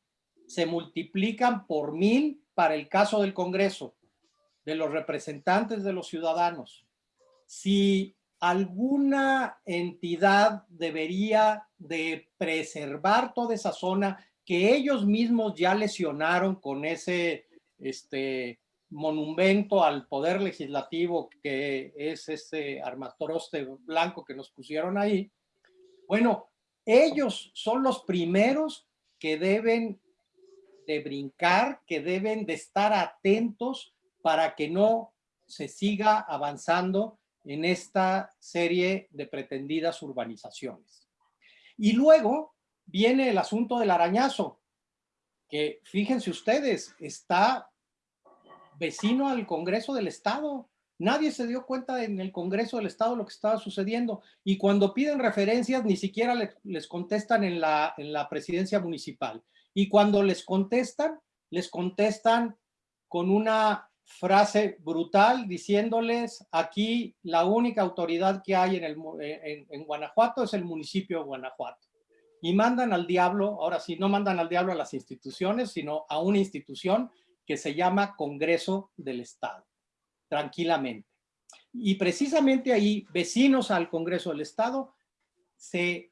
se multiplican por mil para el caso del Congreso, de los representantes de los ciudadanos. Si alguna entidad debería de preservar toda esa zona que ellos mismos ya lesionaron con ese este, monumento al poder legislativo que es ese armatoroste blanco que nos pusieron ahí. Bueno, ellos son los primeros que deben de brincar, que deben de estar atentos para que no se siga avanzando en esta serie de pretendidas urbanizaciones. Y luego viene el asunto del arañazo, que fíjense ustedes, está vecino al Congreso del Estado. Nadie se dio cuenta en el Congreso del Estado lo que estaba sucediendo. Y cuando piden referencias, ni siquiera les, contestan en la, en la presidencia municipal. Y cuando les contestan, les contestan con una frase brutal diciéndoles aquí la única autoridad que hay en, el, eh, en, Guanajuato es el municipio de Guanajuato. Y mandan al diablo, ahora sí, no mandan al diablo a las instituciones, sino a una institución que se llama Congreso del Estado, tranquilamente. Y precisamente ahí, vecinos al Congreso del Estado, se,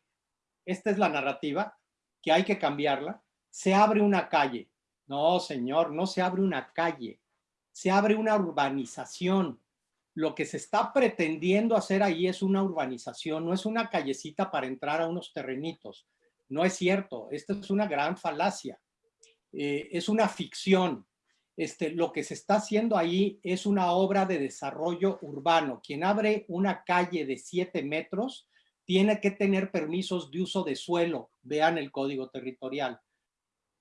esta es la narrativa, que hay que cambiarla, se abre una calle. No, señor, no se abre una calle, se abre una urbanización. Lo que se está pretendiendo hacer ahí es una urbanización, no es una callecita para entrar a unos terrenitos. No es cierto, esta es una gran falacia. Eh, es una ficción. Este, lo que se está haciendo ahí es una obra de desarrollo urbano. Quien abre una calle de siete metros tiene que tener permisos de uso de suelo. Vean el código territorial.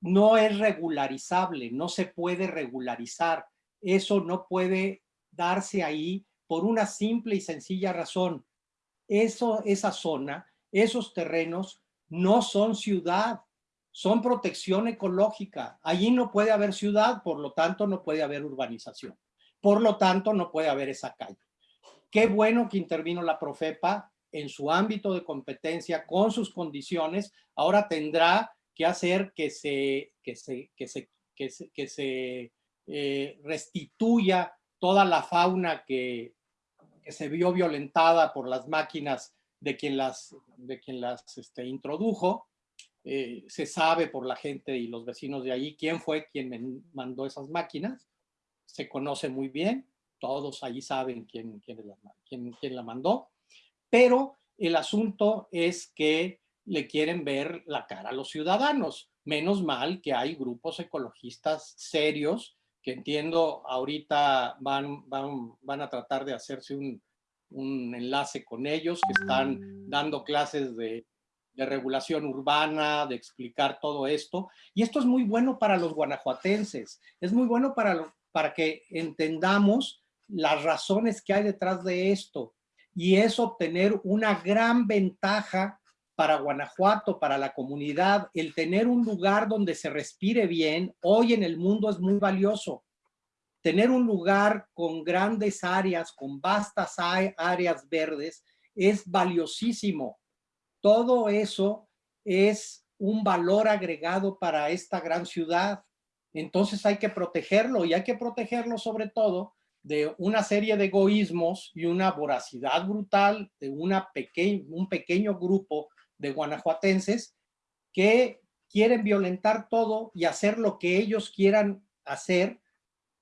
No es regularizable, no se puede regularizar eso no puede darse ahí por una simple y sencilla razón. Eso, esa zona, esos terrenos no son ciudad, son protección ecológica. Allí no puede haber ciudad, por lo tanto no puede haber urbanización. Por lo tanto no puede haber esa calle. Qué bueno que intervino la Profepa en su ámbito de competencia con sus condiciones. Ahora tendrá que hacer que se, que se, que se, que se, eh, restituya toda la fauna que, que, se vio violentada por las máquinas de quien las, de quien las este, introdujo. Eh, se sabe por la gente y los vecinos de allí quién fue quien mandó esas máquinas. Se conoce muy bien, todos allí saben quién, quién, la, quién la mandó, pero el asunto es que le quieren ver la cara a los ciudadanos. Menos mal que hay grupos ecologistas serios que entiendo ahorita van, van, van a tratar de hacerse un, un enlace con ellos, que están dando clases de, de, regulación urbana, de explicar todo esto. Y esto es muy bueno para los guanajuatenses, es muy bueno para, para que entendamos las razones que hay detrás de esto. Y es obtener una gran ventaja para Guanajuato, para la comunidad, el tener un lugar donde se respire bien, hoy en el mundo es muy valioso tener un lugar con grandes áreas, con vastas áreas verdes, es valiosísimo. Todo eso es un valor agregado para esta gran ciudad. Entonces hay que protegerlo y hay que protegerlo sobre todo de una serie de egoísmos y una voracidad brutal de un pequeño grupo de guanajuatenses que quieren violentar todo y hacer lo que ellos quieran hacer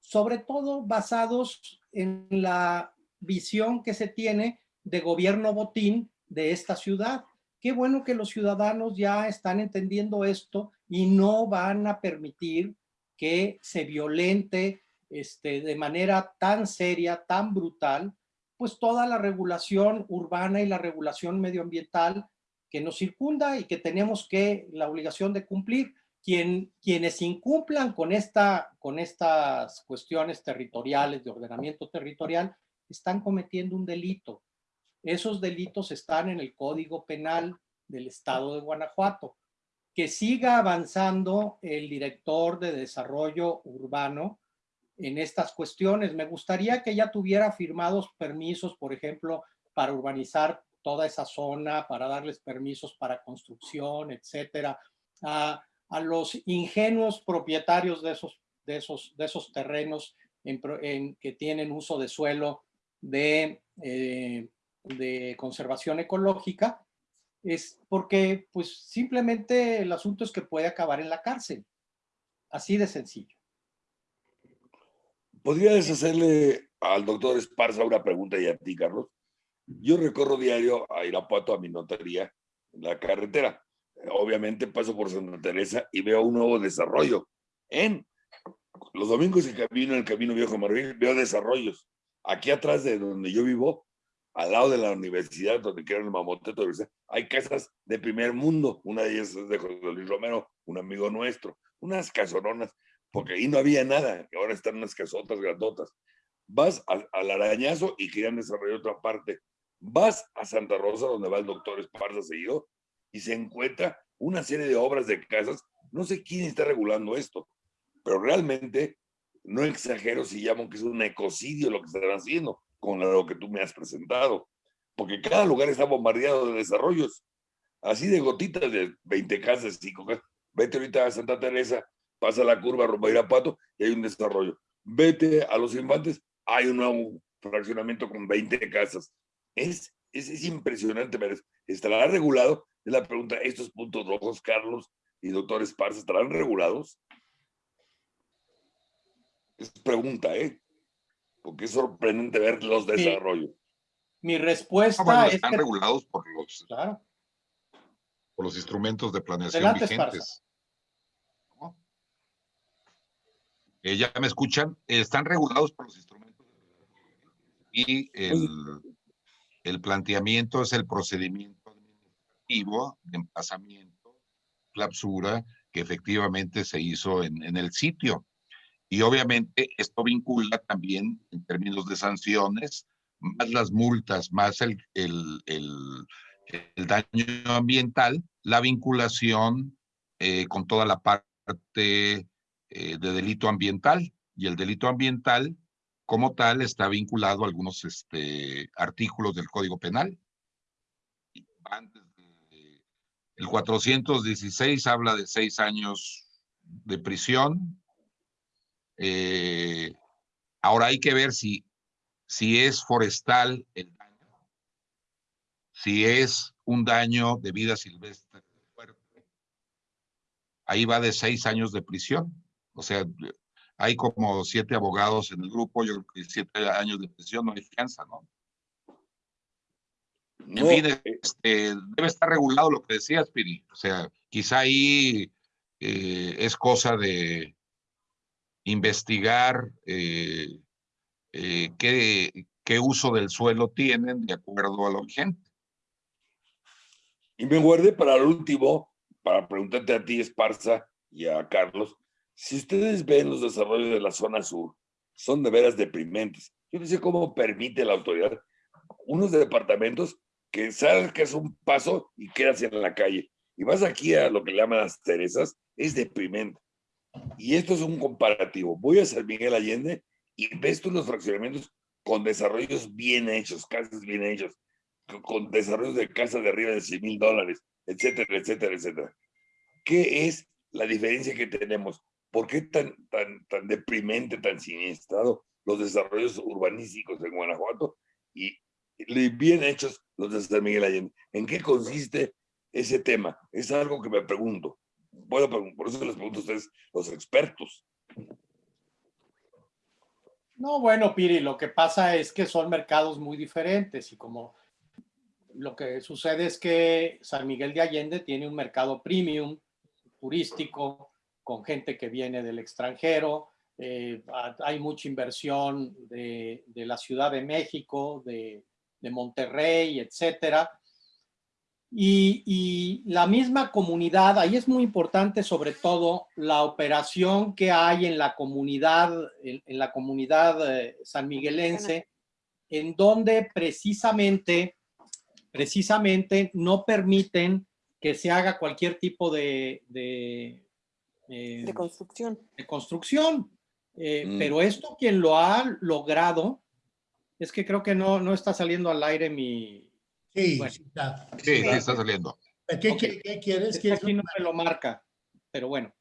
sobre todo basados en la visión que se tiene de gobierno botín de esta ciudad. Qué bueno que los ciudadanos ya están entendiendo esto y no van a permitir que se violente este, de manera tan seria, tan brutal, pues toda la regulación urbana y la regulación medioambiental que nos circunda y que tenemos que la obligación de cumplir quienes incumplan con, esta, con estas cuestiones territoriales, de ordenamiento territorial, están cometiendo un delito. Esos delitos están en el Código Penal del Estado de Guanajuato. Que siga avanzando el director de desarrollo urbano en estas cuestiones. Me gustaría que ya tuviera firmados permisos, por ejemplo, para urbanizar toda esa zona, para darles permisos para construcción, etcétera. A los ingenuos propietarios de esos, de esos, de esos terrenos en, que tienen uso de suelo de, eh, de conservación ecológica, es porque pues simplemente el asunto es que puede acabar en la cárcel. Así de sencillo. ¿Podrías hacerle al doctor Esparza una pregunta y a ti, Carlos? Yo recorro diario a Irapuato a mi notaría en la carretera obviamente paso por Santa Teresa y veo un nuevo desarrollo. En los domingos en camino, en el Camino Viejo Marvil, veo desarrollos. Aquí atrás de donde yo vivo, al lado de la universidad, donde quiero el Mamoteto, hay casas de primer mundo. Una de ellas es de José Luis Romero, un amigo nuestro. Unas casononas, porque ahí no había nada, ahora están unas casotas grandotas. Vas al, arañazo y querían desarrollar otra parte. Vas a Santa Rosa, donde va el doctor Esparza seguido, y se encuentra una serie de obras de casas. No sé quién está regulando esto, pero realmente no exagero si llamo que es un ecocidio lo que están haciendo con lo que tú me has presentado, porque cada lugar está bombardeado de desarrollos, así de gotitas de 20 casas, 5 casas. Vete ahorita a Santa Teresa, pasa la curva rumbo a Pato y hay un desarrollo. Vete a Los Infantes, hay un nuevo fraccionamiento con 20 casas. Es, es, es impresionante, estará regulado es la pregunta, ¿estos puntos rojos, Carlos y doctor Esparza, estarán regulados? Es pregunta, ¿eh? Porque es sorprendente ver los desarrollos. Mi respuesta ah, es están regulados por los, por los instrumentos de planeación vigentes. Eh, ¿Ya me escuchan? están regulados por los instrumentos y el, el planteamiento es el procedimiento de emplazamiento, clausura, que efectivamente se hizo en, en el sitio. Y obviamente esto vincula también en términos de sanciones, más las multas, más el, el, el, daño ambiental, la vinculación eh, con toda la parte eh, de delito ambiental. Y el delito ambiental, como tal, está vinculado a algunos este, artículos del Código Penal. el 416 habla de seis años de prisión. Eh, ahora hay que ver si, si es forestal el daño, si es un daño de vida silvestre ahí va de seis años de prisión. O sea, hay como siete abogados en el grupo, yo creo que siete años de prisión no hay fianza, ¿no? En fin, eh, este, debe estar regulado lo que decía Piri. O sea, quizá ahí eh, es cosa de investigar eh, qué, qué uso del suelo tienen de acuerdo a lo vigente. Y me guardé para el último, para preguntarte a ti, Esparza, y a Carlos, si ustedes ven los desarrollos de la zona sur, son de veras deprimentes. Yo no sé cómo permite la autoridad unos departamentos que sabes que es un paso y quedas en la calle. Y vas aquí a lo que le llaman las Teresas, es deprimente. Y esto es un comparativo. Voy a San Miguel Allende y ves tú los fraccionamientos con desarrollos bien hechos, casas bien hechas, con desarrollos de casas de arriba de 100 mil dólares, etcétera, etcétera, etcétera. ¿Qué es la diferencia que tenemos? ¿Por qué tan, tan, tan deprimente, tan siniestrado los desarrollos urbanísticos en Guanajuato y bien hechos los de San Miguel Allende? ¿En qué consiste ese tema? Es algo que me pregunto. Bueno, por eso les pregunto a ustedes, los expertos. No, bueno, Piri, lo que pasa es que son mercados muy diferentes y como lo que sucede es que San Miguel de Allende tiene un mercado premium, turístico, con gente que viene del extranjero, eh, hay mucha inversión de, la Ciudad de México, de, Monterrey, etcétera. Y, la misma comunidad, ahí es muy importante sobre todo la operación que hay en la comunidad, en, la comunidad eh, sanmiguelense, en donde precisamente precisamente no permiten que se haga cualquier tipo de... De, eh, construcción. De construcción. Eh, Mm. Pero esto quien lo ha logrado, es que creo que no, no está saliendo al aire mi... Sí, Bueno. sí está. Sí, sí, está saliendo. ¿Qué, Ok. qué- qué quieres? Es que ¿Quieres aquí no me lo marca, pero bueno.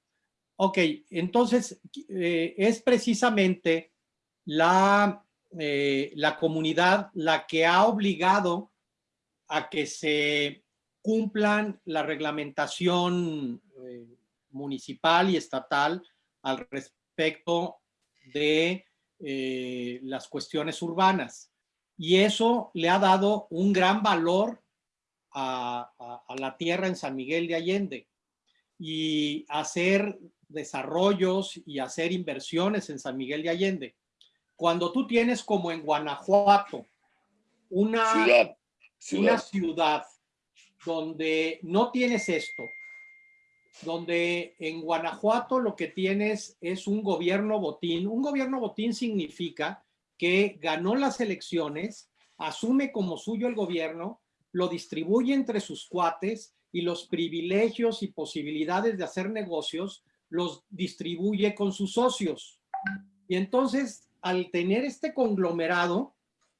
Ok, entonces eh, es precisamente la, eh, la comunidad la que ha obligado a que se cumplan la reglamentación eh, municipal y estatal al respecto de eh, las cuestiones urbanas. Y eso le ha dado un gran valor a, a- a la tierra en San Miguel de Allende y hacer desarrollos y hacer inversiones en San Miguel de Allende. Cuando tú tienes como en Guanajuato una Ciudad. una ciudad donde no tienes esto, donde en Guanajuato lo que tienes es un gobierno botín. Un gobierno botín significa que ganó las elecciones, asume como suyo el gobierno, lo distribuye entre sus cuates y los privilegios y posibilidades de hacer negocios los distribuye con sus socios. Y entonces, al tener este conglomerado,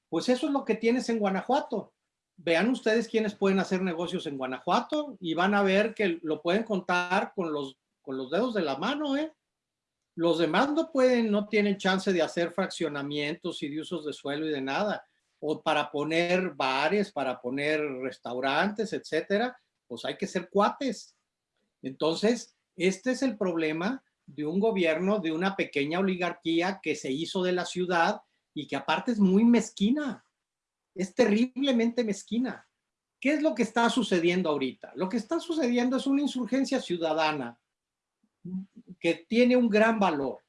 pues eso es lo que tienes en Guanajuato vean ustedes quiénes pueden hacer negocios en Guanajuato y van a ver que lo pueden contar con los, con los dedos de la mano, ¿eh? Los demás no pueden, no tienen chance de hacer fraccionamientos y de usos de suelo y de nada. O para poner bares, para poner restaurantes, etcétera, pues hay que ser cuates. Entonces, este es el problema de un gobierno, de una pequeña oligarquía que se hizo de la ciudad y que aparte es muy mezquina es terriblemente mezquina. ¿Qué es lo que está sucediendo ahorita? Lo que está sucediendo es una insurgencia ciudadana que tiene un gran valor.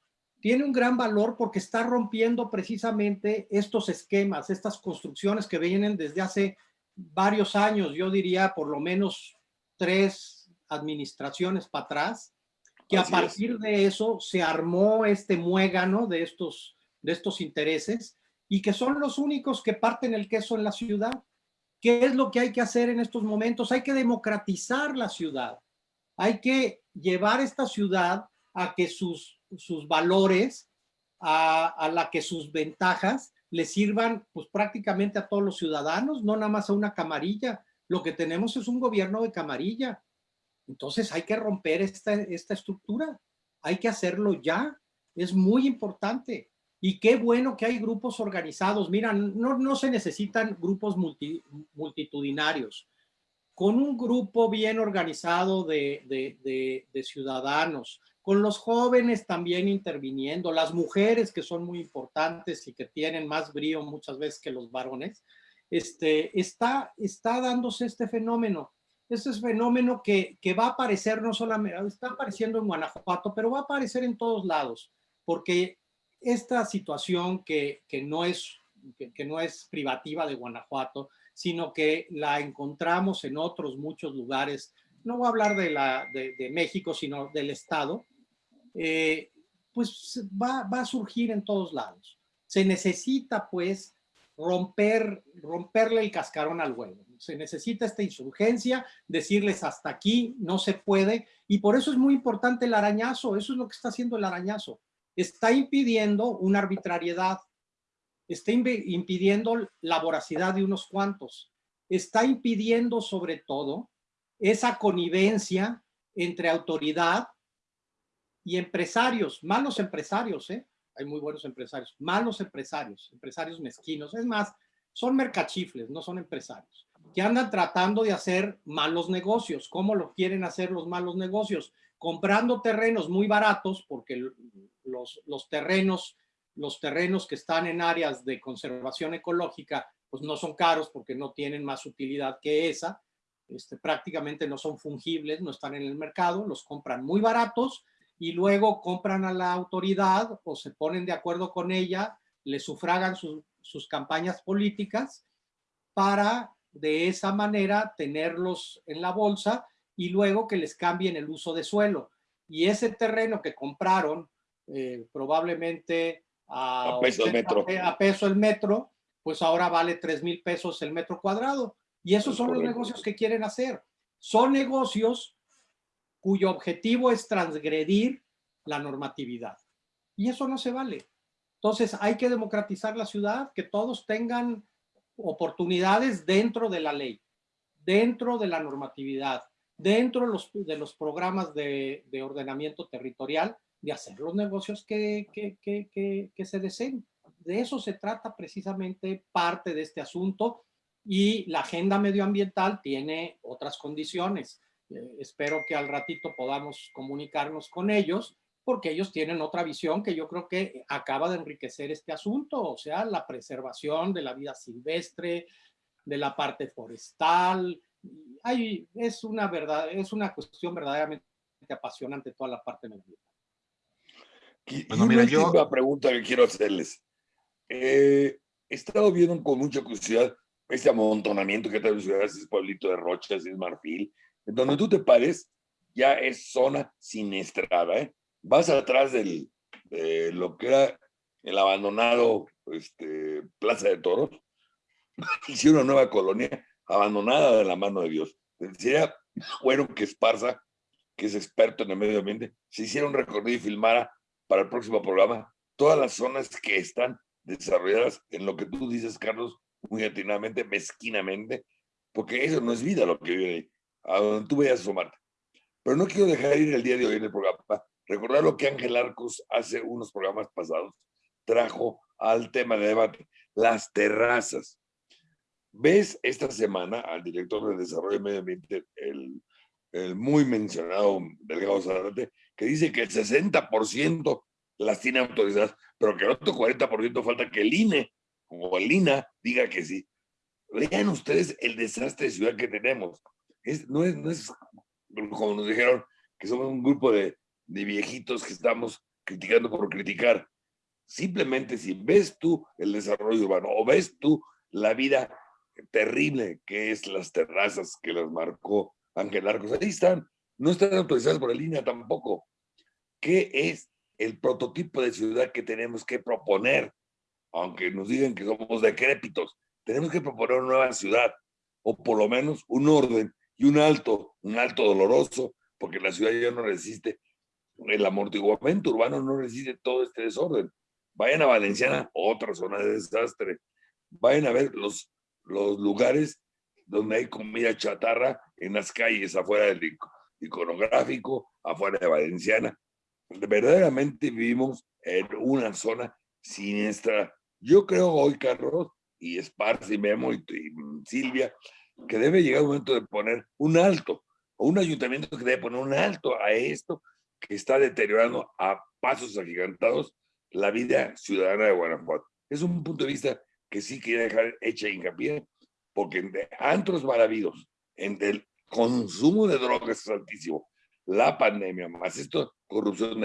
Tiene un gran valor porque está rompiendo precisamente estos esquemas, estas construcciones que vienen desde hace varios años, yo diría por lo menos tres administraciones para atrás, que a es. partir de eso se armó este muégano de estos, de estos intereses y que son los únicos que parten el queso en la ciudad. ¿Qué es lo que hay que hacer en estos momentos? Hay que democratizar la ciudad. Hay que llevar esta ciudad a que sus, sus valores, a, a la que sus ventajas le sirvan pues prácticamente a todos los ciudadanos, no nada más a una camarilla. Lo que tenemos es un gobierno de camarilla. Entonces hay que romper esta, esta estructura. Hay que hacerlo ya. Es muy importante. Y qué bueno que hay grupos organizados. Mira, no, no se necesitan grupos multitudinarios. Con un grupo bien organizado de, de, de, ciudadanos, con los jóvenes también interviniendo, las mujeres que son muy importantes y que tienen más brío muchas veces que los varones, este, está, está dándose este fenómeno. Este es fenómeno que, que va a aparecer no solamente, está apareciendo en Guanajuato, pero va a aparecer en todos lados, porque esta situación que, que no es, que, no es privativa de Guanajuato, sino que la encontramos en otros muchos lugares, no voy a hablar de, la, de, México, sino del Estado, eh, pues va, va, a surgir en todos lados. Se necesita pues romper, romperle el cascarón al huevo. Se necesita esta insurgencia, decirles hasta aquí, no se puede, y por eso es muy importante el arañazo, eso es lo que está haciendo el arañazo está impidiendo una arbitrariedad, está impidiendo la voracidad de unos cuantos, está impidiendo sobre todo esa connivencia entre autoridad y empresarios, malos empresarios, ¿eh? hay muy buenos empresarios, malos empresarios, empresarios mezquinos, es más, son mercachifles, no son empresarios, que andan tratando de hacer malos negocios. ¿Cómo lo quieren hacer los malos negocios? Comprando terrenos muy baratos, porque los, los, terrenos, los terrenos que están en áreas de conservación ecológica, pues no son caros porque no tienen más utilidad que esa, este, prácticamente no son fungibles, no están en el mercado, los compran muy baratos y luego compran a la autoridad o se ponen de acuerdo con ella, le sufragan sus campañas políticas para de esa manera tenerlos en la bolsa y luego que les cambien el uso de suelo. Y ese terreno que compraron eh, probablemente a, peso el metro. a peso el metro, pues ahora vale 3 mil pesos el metro cuadrado. Y esos son los negocios que quieren hacer. Son negocios cuyo objetivo es transgredir la normatividad. Y eso no se vale. Entonces hay que democratizar la ciudad, que todos tengan oportunidades dentro de la ley, dentro de la normatividad, dentro de los, programas de, de ordenamiento territorial de hacer los negocios que, se deseen. De eso se trata precisamente parte de este asunto y la agenda medioambiental tiene otras condiciones. Eh, espero que al ratito podamos comunicarnos con ellos porque ellos tienen otra visión que yo creo que acaba de enriquecer este asunto, o sea, la preservación de la vida silvestre, de la parte forestal. Hay, es, una verdad, es una cuestión verdaderamente apasionante toda la parte medioambiental. Bueno, mira, yo... una pregunta que quiero hacerles. Eh, he estado viendo con mucha curiosidad este amontonamiento que trae ciudad, ese pueblito de Rochas, es Marfil, donde tú te pares, ya es zona siniestrada, ¿eh? Vas atrás del, de lo que era el abandonado este, Plaza de Toros, hicieron una nueva colonia abandonada de la mano de Dios. Sería bueno que Esparza, que es experto en el medio ambiente, se hiciera un recorrido y filmara para el próximo programa todas las zonas que están desarrolladas en lo que tú dices, Carlos, muy atinadamente, mezquinamente, porque eso no es vida lo que vive ahí, a donde tú vayas a asomarte. Pero no quiero dejar ir el día de hoy en el programa, recordar lo que Ángel Arcos hace unos programas pasados trajo al tema de debate, las terrazas. ¿Ves esta semana al director de Desarrollo y Medio Ambiente, el, el muy mencionado Delgado Zarate, que dice que el 60% las tiene autorizadas, pero que el otro 40% falta que el INE o el INA diga que sí. Vean ustedes el desastre de ciudad que tenemos. No, es, como nos dijeron, que somos un grupo de, de viejitos que estamos criticando por criticar. Simplemente si ves tú el desarrollo urbano o ves tú la vida terrible que es las terrazas que las marcó Ángel Arcos, ahí están no están autorizadas por la línea tampoco. ¿Qué es el prototipo de ciudad que tenemos que proponer? Aunque nos digan que somos decrépitos, tenemos que proponer una nueva ciudad. o por lo menos un orden y un alto, un alto doloroso, porque la ciudad ya no resiste, el amortiguamiento urbano no resiste todo este desorden. Vayan a Valenciana, otra zona de desastre. Vayan a ver los, los lugares donde hay comida chatarra en las calles afuera del iconográfico, afuera de Valenciana. Verdaderamente vivimos en una zona siniestra. Yo creo hoy, Carlos, y Esparza y Memo y, Silvia, que debe llegar el momento de poner un alto, o un ayuntamiento que debe poner un alto a esto que está deteriorando a pasos agigantados la vida ciudadana de Guanajuato. Es un punto de vista que sí quiere dejar hecha hincapié, porque en antros maravillosos, en el consumo de drogas es altísimo, la pandemia, más esto, corrupción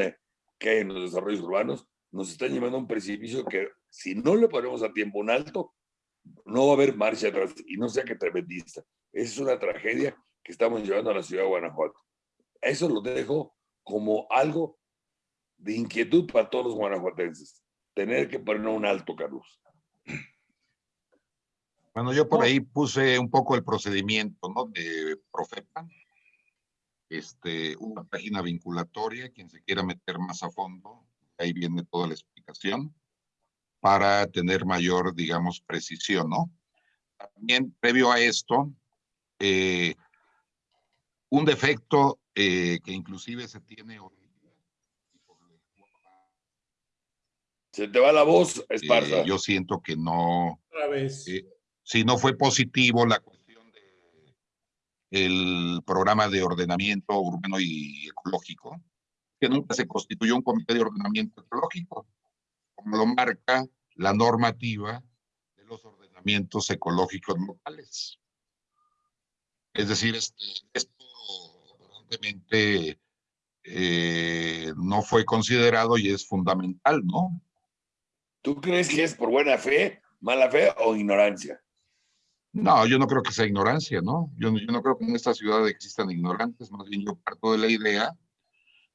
que hay en los desarrollos urbanos, nos están llevando a un precipicio que si no le ponemos a tiempo un alto, no va a haber marcha atrás y no sea que tremendista. Esa es una tragedia que estamos llevando a la ciudad de Guanajuato. Eso lo dejo como algo de inquietud para todos los guanajuatenses. Tener que poner un alto, Carlos. Bueno, yo por ahí puse un poco el procedimiento, ¿no? De Profepa. Este, una página vinculatoria, quien se quiera meter más a fondo, ahí viene toda la explicación para tener mayor, digamos, precisión, ¿no? También, previo a esto, eh, un defecto eh, que inclusive se tiene Se te va la voz, Esparza. Eh, yo siento que no. Otra vez. Eh, si no fue positivo la cuestión del programa de ordenamiento urbano y ecológico, que nunca se constituyó un comité de ordenamiento ecológico, como lo marca la normativa de los ordenamientos ecológicos locales. Es decir, este, esto aparentemente eh, no fue considerado y es fundamental, ¿no? ¿Tú crees que es por buena fe, mala fe o ignorancia? No, yo no creo que sea ignorancia, ¿no? Yo, yo no creo que en esta ciudad existan ignorantes, más bien yo parto de la idea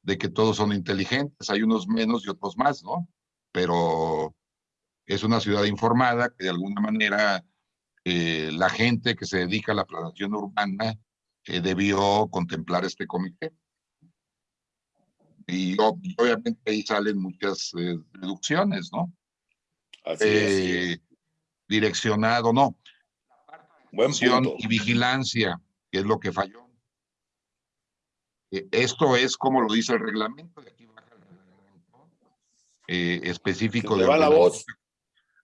de que todos son inteligentes, hay unos menos y otros más, ¿no? Pero es una ciudad informada que de alguna manera eh, la gente que se dedica a la planeación urbana eh, debió contemplar este comité. Y obviamente ahí salen muchas eh, deducciones, ¿no? Así Direccionado, no. Buen punto. Y vigilancia, que es lo que falló. esto es como lo dice el reglamento, de aquí específico de va la voz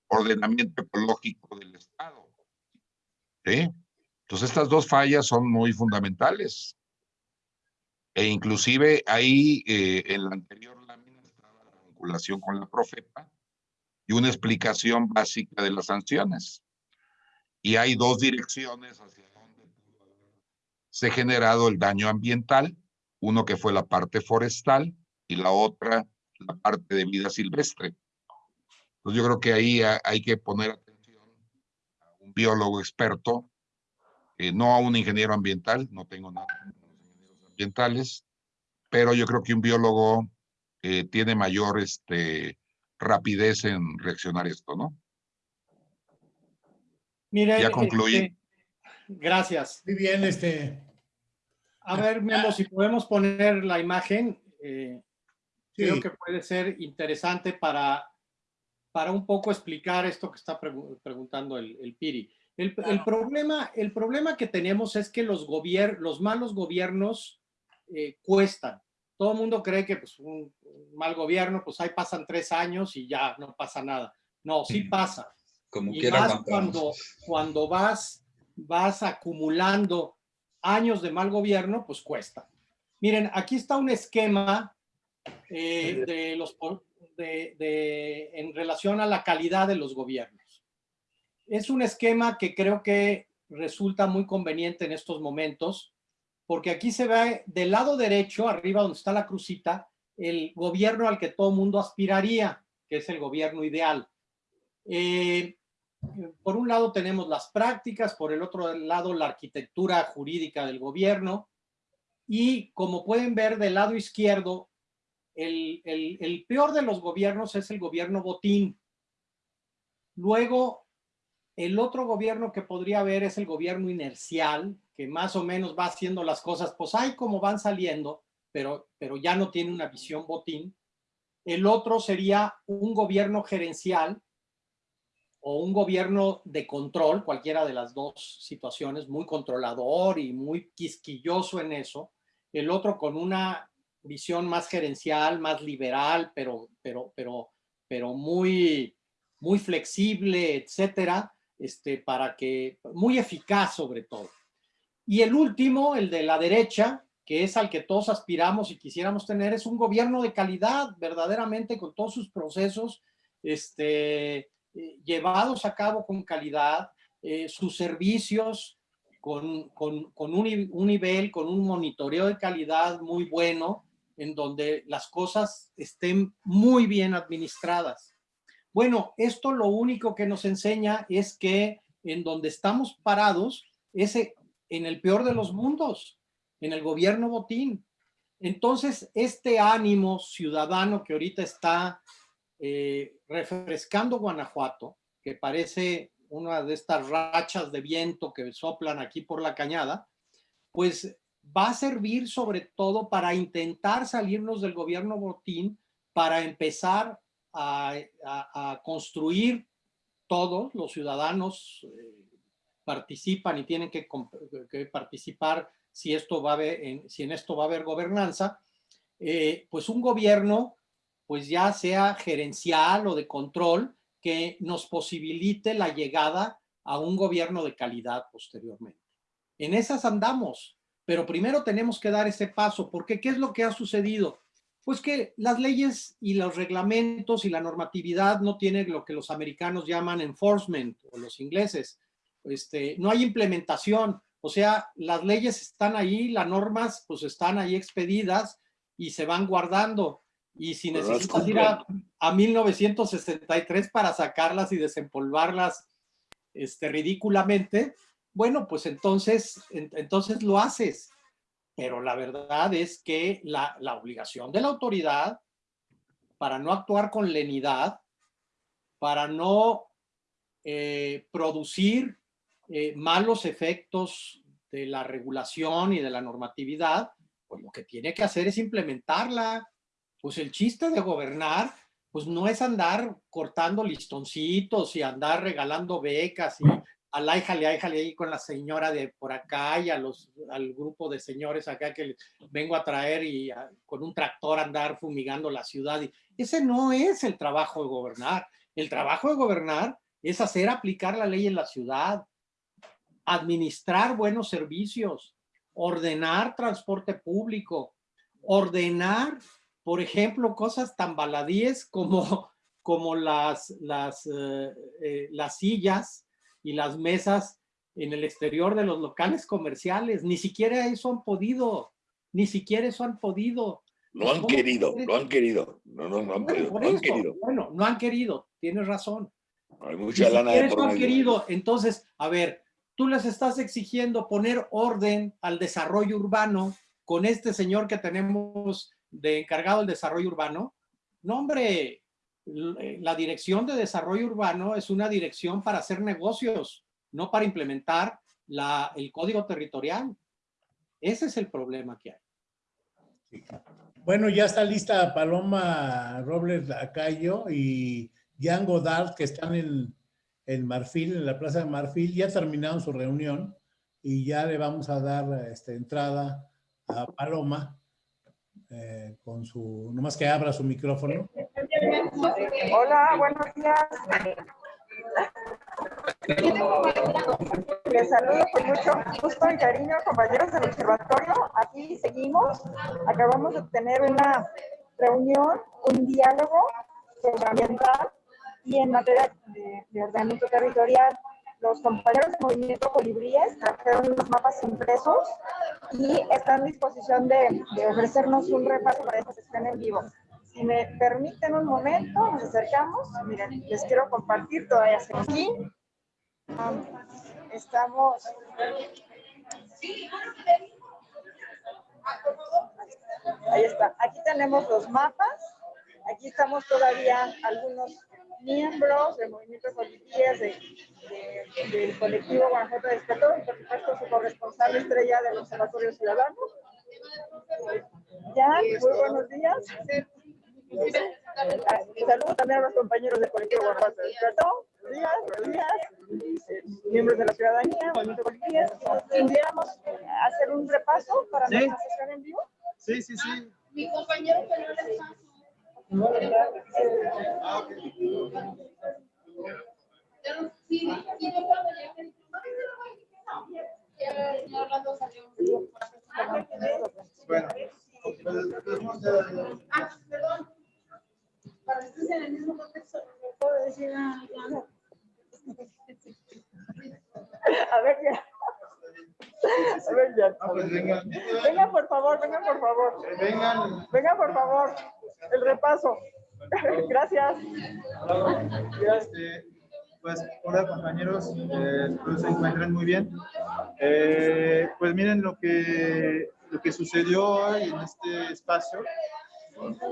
ordenamiento ecológico del Estado. ¿Sí? Entonces estas dos fallas son muy fundamentales. E inclusive ahí eh, en la anterior lámina estaba la vinculación con la Profepa y una explicación básica de las sanciones. Y hay dos direcciones hacia donde se ha generado el daño ambiental, uno que fue la parte forestal y la otra la parte de vida silvestre. Entonces yo creo que ahí hay que poner atención a un biólogo experto, eh, no a un ingeniero ambiental, no tengo nada con los ingenieros ambientales, pero yo creo que un biólogo eh, tiene mayor este, rapidez en reaccionar esto, ¿no? Mira, ya concluí. Este, gracias. Muy bien, este. A ver, Memo, si podemos poner la imagen, eh, creo que puede ser interesante para para un poco explicar esto que está preguntando el, Piri. El, problema, el problema que tenemos es que los, los malos gobiernos eh, cuestan. Todo el mundo cree que pues, un, mal gobierno, pues ahí pasan tres años y ya no pasa nada. No, sí pasa. Como y más cuando, cuando vas, vas acumulando años de mal gobierno, pues cuesta. Miren, aquí está un esquema eh, de los de, en relación a la calidad de los gobiernos. Es un esquema que creo que resulta muy conveniente en estos momentos, porque aquí se ve del lado derecho, arriba donde está la crucita, el gobierno al que todo mundo aspiraría, que es el gobierno ideal. Eh, por un lado tenemos las prácticas, por el otro lado la arquitectura jurídica del gobierno, y como pueden ver del lado izquierdo el, peor de los gobiernos es el gobierno botín. Luego el otro gobierno que podría haber es el gobierno inercial, que más o menos va haciendo las cosas, pues hay como van saliendo, pero, pero ya no tiene una visión botín. El otro sería un gobierno gerencial o un gobierno de control, cualquiera de las dos situaciones, muy controlador y muy quisquilloso en eso. El otro con una visión más gerencial, más liberal, pero, pero, pero, pero muy, muy flexible, etcétera, este, para que, muy eficaz sobre todo. Y el último, el de la derecha, que es al que todos aspiramos y quisiéramos tener, es un gobierno de calidad, verdaderamente con todos sus procesos este, llevados a cabo con calidad, eh, sus servicios con, con, con un, un, nivel, con un monitoreo de calidad muy bueno, en donde las cosas estén muy bien administradas. Bueno, esto lo único que nos enseña es que en donde estamos parados es en el peor de los mundos, en el gobierno botín. Entonces, este ánimo ciudadano que ahorita está eh, refrescando Guanajuato, que parece una de estas rachas de viento que soplan aquí por la cañada, pues va a servir sobre todo para intentar salirnos del gobierno botín, para empezar a, construir todos los ciudadanos eh, participan y tienen que, participar si, esto va a haber, en, si en esto va a haber gobernanza, eh, pues un gobierno, pues ya sea gerencial o de control, que nos posibilite la llegada a un gobierno de calidad posteriormente. En esas andamos, pero primero tenemos que dar ese paso, porque ¿qué es lo que ha sucedido? Pues que las leyes y los reglamentos y la normatividad no tienen lo que los americanos llaman enforcement, o los ingleses. Este, no hay implementación, o sea, las leyes están ahí, las normas pues están ahí expedidas y se van guardando. Y si necesitas ir a, 1963 para sacarlas y desempolvarlas este, ridículamente, bueno, pues entonces, entonces lo haces. Pero la verdad es que la, obligación de la autoridad para no actuar con lenidad, para no eh, producir eh, malos efectos de la regulación y de la normatividad, pues lo que tiene que hacer es implementarla. Pues el chiste de gobernar, pues no es andar cortando listoncitos y andar regalando becas y al ájale, ájale ahí con la señora de por acá y a los, al grupo de señores acá que vengo a traer y con un tractor andar fumigando la ciudad. Y ese no es el trabajo de gobernar. El trabajo de gobernar es hacer aplicar la ley en la ciudad, administrar buenos servicios, ordenar transporte público, ordenar, por ejemplo, cosas tan baladíes como, como las, las, eh, eh, las sillas y las mesas en el exterior de los locales comerciales. Ni siquiera eso han podido, ni siquiera eso han podido. No han querido, no han querido. No, no, no han, querido. Bueno, no han querido, tienes razón. Hay mucha lana de por han querido. Entonces, a ver, tú les estás exigiendo poner orden al desarrollo urbano con este señor que tenemos de encargado del desarrollo urbano. No, hombre, la dirección de desarrollo urbano es una dirección para hacer negocios, no para implementar el código territorial. Ese es el problema que hay. Bueno, ya está lista Paloma Robles Lacayo y Jan Godard, que están en, en Marfil, en la Plaza de Marfil, ya terminaron su reunión y ya le vamos a dar este, entrada a Paloma eh, con su, nomás que abra su micrófono. Hola, buenos días. Les saludo con mucho gusto y cariño, compañeros del observatorio. Aquí seguimos. Acabamos de tener una reunión, un diálogo sobre ambiental y en materia de, de ordenamiento territorial, los compañeros del Movimiento Colibríes trajeron los mapas impresos y están en disposición de, de ofrecernos un repaso para esta sesión en vivo. Si me permiten un momento, nos acercamos. Miren, les quiero compartir, todavía estoy aquí. estamos... Ahí está. Aquí tenemos los mapas. Aquí estamos todavía algunos miembros del movimiento de de, del colectivo Guanajuato Despertó y por supuesto su corresponsal estrella del Observatorio Ciudadano. Ya, muy buenos días. Ah, Saludos también a los compañeros del colectivo Guanajuato Despertó. Buenos días, buenos días. Eh, Miembros de la ciudadanía, movimiento colectivo. ¿Pudiéramos hacer un repaso para Sí. nuestra sesión en vivo? Sí, sí, sí. Mi compañero que no. Ah, Orlando salió. Bueno. pues, pues, Ah, perdón. Para estés en el mismo contexto, ¿me puedo decir a? A ver, ya. A ver, ya. Ah, pues vengan. Vengan, por favor, vengan, por favor. Vengan. Vengan, por favor. El repaso. Gracias. Este, pues, hola compañeros, eh, espero se encuentren muy bien. Eh, pues miren lo que, lo que sucedió hoy en este espacio,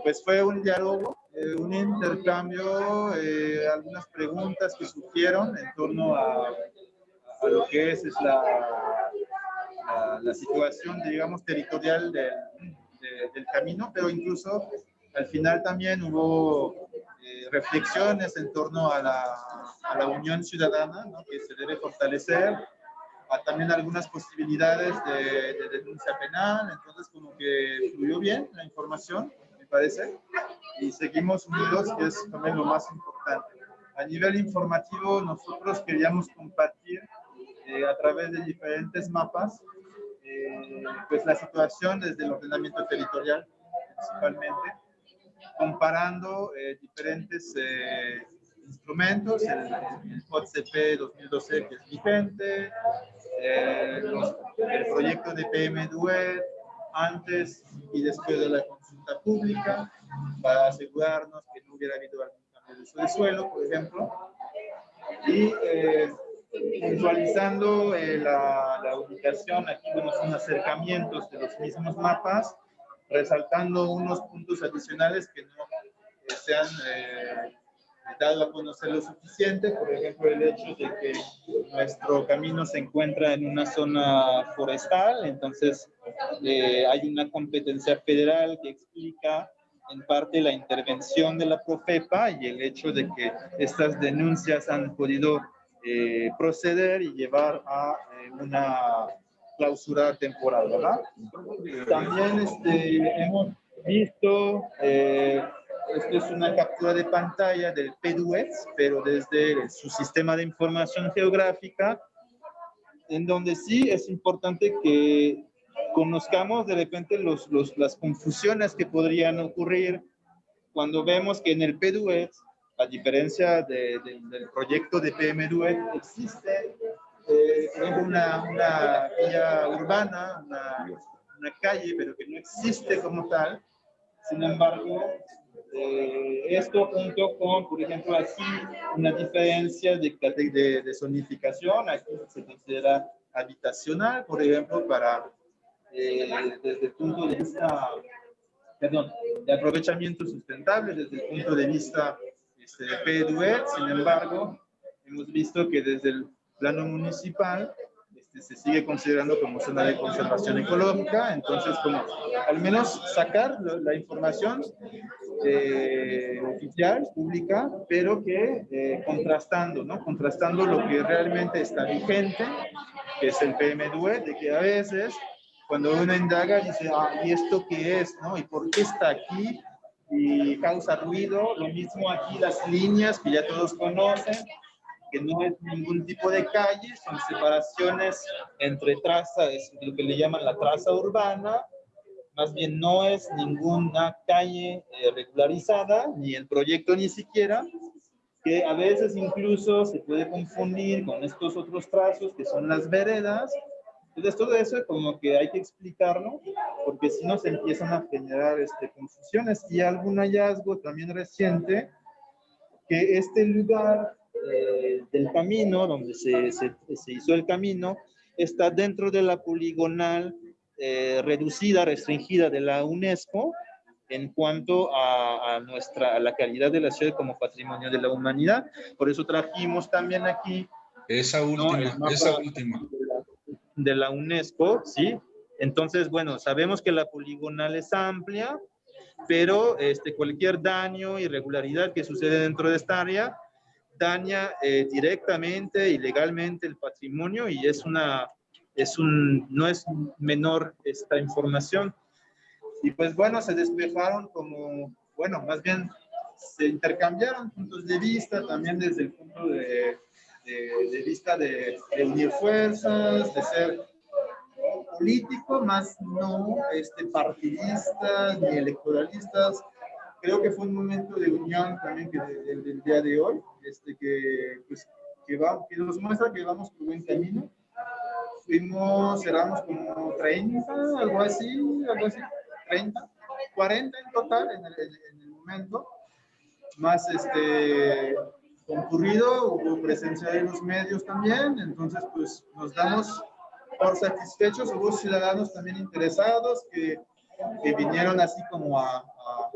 pues fue un diálogo, eh, un intercambio, eh, algunas preguntas que surgieron en torno a, a lo que es, es la, la, la situación, digamos, territorial del, de- del camino, pero incluso al final también hubo eh, reflexiones en torno a la, a la unión ciudadana, ¿no? que se debe fortalecer, a también algunas posibilidades de, de denuncia penal, entonces como que fluyó bien la información, parece, y seguimos unidos, que es también lo más importante. A nivel informativo, nosotros queríamos compartir eh, a través de diferentes mapas, eh, pues la situación desde el ordenamiento territorial, principalmente, comparando eh, diferentes eh, instrumentos, el, el CODCP 2012 que es vigente, eh, los- el proyecto de PM Duet antes y después de la consulta pública, para asegurarnos que no hubiera habido algún cambio de uso de suelo, por ejemplo, y eh, visualizando eh, la, la ubicación, aquí vemos unos acercamientos de los mismos mapas, resaltando unos puntos adicionales que no eh, se han eh, dado a conocer lo suficiente, por ejemplo, el hecho de que nuestro camino se encuentra en una zona forestal, entonces eh, hay una competencia federal que explica en parte la intervención de la Profepa y el hecho de que estas denuncias han podido eh, proceder y llevar a eh, una clausura temporal, ¿verdad? También este, hemos visto, eh, esto es una captura de pantalla del PDUEX, pero desde su sistema de información geográfica, en donde sí es importante que conozcamos de repente los, los, las confusiones que podrían ocurrir cuando vemos que en el PDUEX, a diferencia de- de- del proyecto de PMDUEX, existe eh, una, una vía urbana, una, una calle, pero que no existe como tal. Sin embargo, eh, esto junto con, por ejemplo, aquí una diferencia de, de, de zonificación, aquí se considera habitacional, por ejemplo, para, eh, desde el punto de vista, perdón, de aprovechamiento sustentable, desde el punto de vista este, PDUE, sin embargo, hemos visto que desde el plano municipal este, se sigue considerando como zona de conservación ecológica, entonces como al menos sacar la información eh, oficial, pública, pero que eh, contrastando, ¿no? Contrastando lo que realmente está vigente, que es el PMDUE, de que a veces cuando uno indaga dice, ah, ¿y esto qué es? ¿no? ¿Y por qué está aquí? Y causa ruido, lo mismo aquí las líneas que ya todos conocen, que no es ningún tipo de calle, son separaciones entre trazas, lo que le llaman la traza urbana, más bien no es ninguna calle eh, regularizada, ni el proyecto ni siquiera, que a veces incluso se puede confundir con estos otros trazos que son las veredas. Entonces todo eso como que hay que explicarlo, porque si no se empiezan a generar este, confusiones. Y algún hallazgo también reciente, que este lugar eh, del camino, donde se, se, se hizo el camino, está dentro de la poligonal eh, reducida, restringida de la UNESCO en cuanto a, a nuestra, a la calidad de la ciudad como patrimonio de la humanidad. Por eso trajimos también aquí Esa última, esa última. De la, UNESCO, ¿sí? Entonces, bueno, sabemos que la poligonal es amplia, pero este, cualquier daño, irregularidad que sucede dentro de esta área daña eh, directamente y legalmente el patrimonio y es una, es un, no es menor esta información. Y pues bueno, se despejaron como, bueno, más bien se intercambiaron puntos de vista también desde el punto de, de, vista de, unir fuerzas, de ser político, más no este, partidistas ni electoralistas. Creo que fue un momento de unión también que del día de hoy, este, que, pues, que, va, que nos muestra que vamos por buen camino. Fuimos, éramos como 30, algo así, algo así, 30, 40 en total en el, en momento más este, concurrido, hubo presencia de los medios también, entonces pues nos damos por satisfechos, hubo ciudadanos también interesados que, que vinieron así como a, a,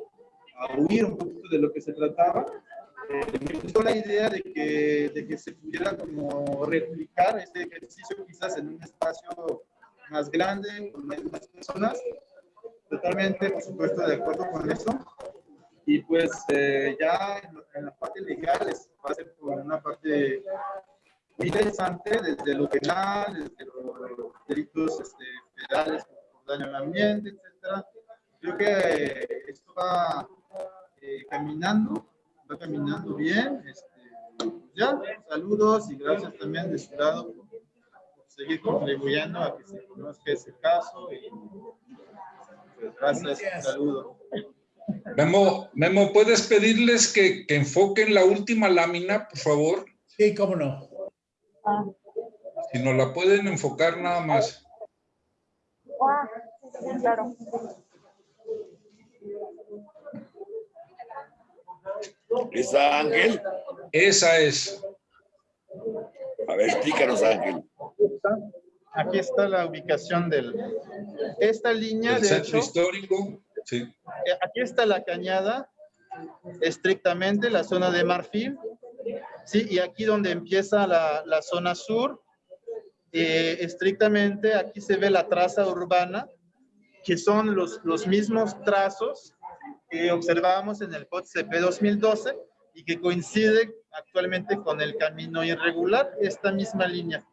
a, huir un poquito de lo que se trataba. Eh, me gustó la idea de que, de que se pudiera como replicar este ejercicio quizás en un espacio más grande, con más personas. Totalmente, por supuesto, de acuerdo con eso. Y pues eh, ya en, la parte legal es, va a ser por una parte muy interesante desde lo penal, desde los, delitos este, federales por daño al ambiente, etc. Creo que esto va eh, caminando, va caminando bien. Este, pues ya, saludos y gracias también de su lado por, seguir contribuyendo a que se conozca ese caso. Y, pues, gracias, saludos. Memo, Memo, ¿puedes pedirles que, que, enfoquen la última lámina, por favor? Sí, cómo no. Si no la pueden enfocar nada más. Ah, claro. ¿Esa Ángel? Esa es. A ver, explícanos, Ángel. Aquí está la ubicación del... Esta línea, El de centro hecho, histórico. Sí. Eh, aquí está la cañada, estrictamente la zona de Marfil, ¿sí? Y aquí donde empieza la, la zona sur, eh, estrictamente aquí se ve la traza urbana, que son los, los mismos trazos que observábamos en el COTCP 2012 y que coincide actualmente con el camino irregular, esta misma línea.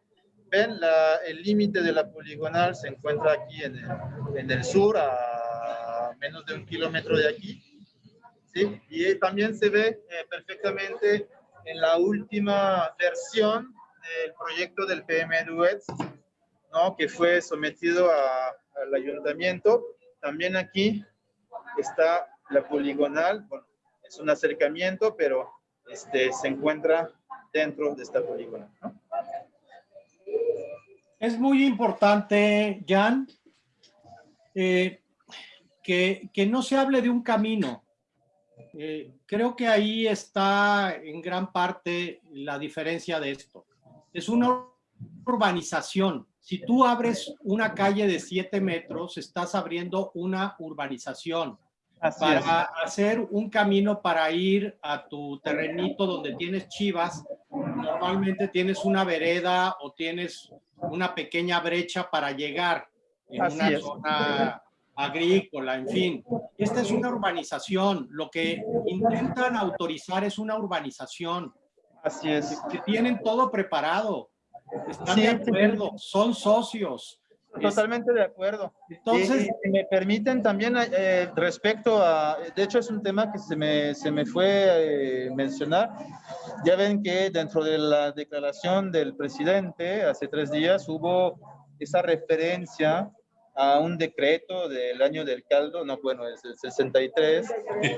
Ven, la, el límite de la poligonal se encuentra aquí en el, en el sur, a menos de un kilómetro de aquí. ¿sí? Y también se ve eh, perfectamente en la última versión del proyecto del PM Duets, ¿no? que fue sometido a, al ayuntamiento. También aquí está la poligonal, es un acercamiento, pero este, se encuentra dentro de esta poligonal. Es muy importante, Jan, eh, que, que, no se hable de un camino. Eh, creo que ahí está en gran parte la diferencia de esto. Es una urbanización. Si tú abres una calle de 7 metros, estás abriendo una urbanización. Así para es. hacer un camino para ir a tu terrenito donde tienes chivas, normalmente tienes una vereda o tienes una pequeña brecha para llegar en Así una es. zona agrícola, en fin. Esta es una urbanización. Lo que intentan autorizar es una urbanización. Así es. Que tienen todo preparado. Están Sí, de sí. acuerdo, son socios. Totalmente de acuerdo. Entonces- si me permiten también eh, respecto a, de hecho es un tema que se me, se me fue eh, mencionar. Ya ven que dentro de la declaración del presidente hace tres días hubo esa referencia a un decreto del año del caldo, no, bueno, es el 63,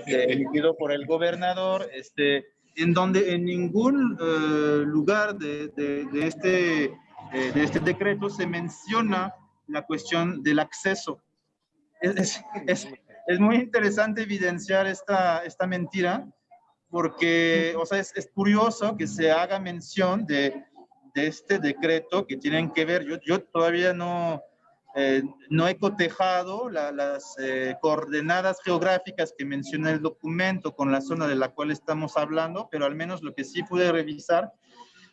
de- emitido por el gobernador, este, en donde en ningún eh, lugar de, de- de este, eh, de este decreto se menciona la cuestión del acceso. Es, es, es, muy interesante evidenciar esta, esta mentira, porque, o sea, es, es curioso que se haga mención de, de este decreto que tienen que ver, yo, yo todavía no, eh, no he cotejado la- las eh, coordenadas geográficas que menciona el documento con la zona de la cual estamos hablando, pero al menos lo que sí pude revisar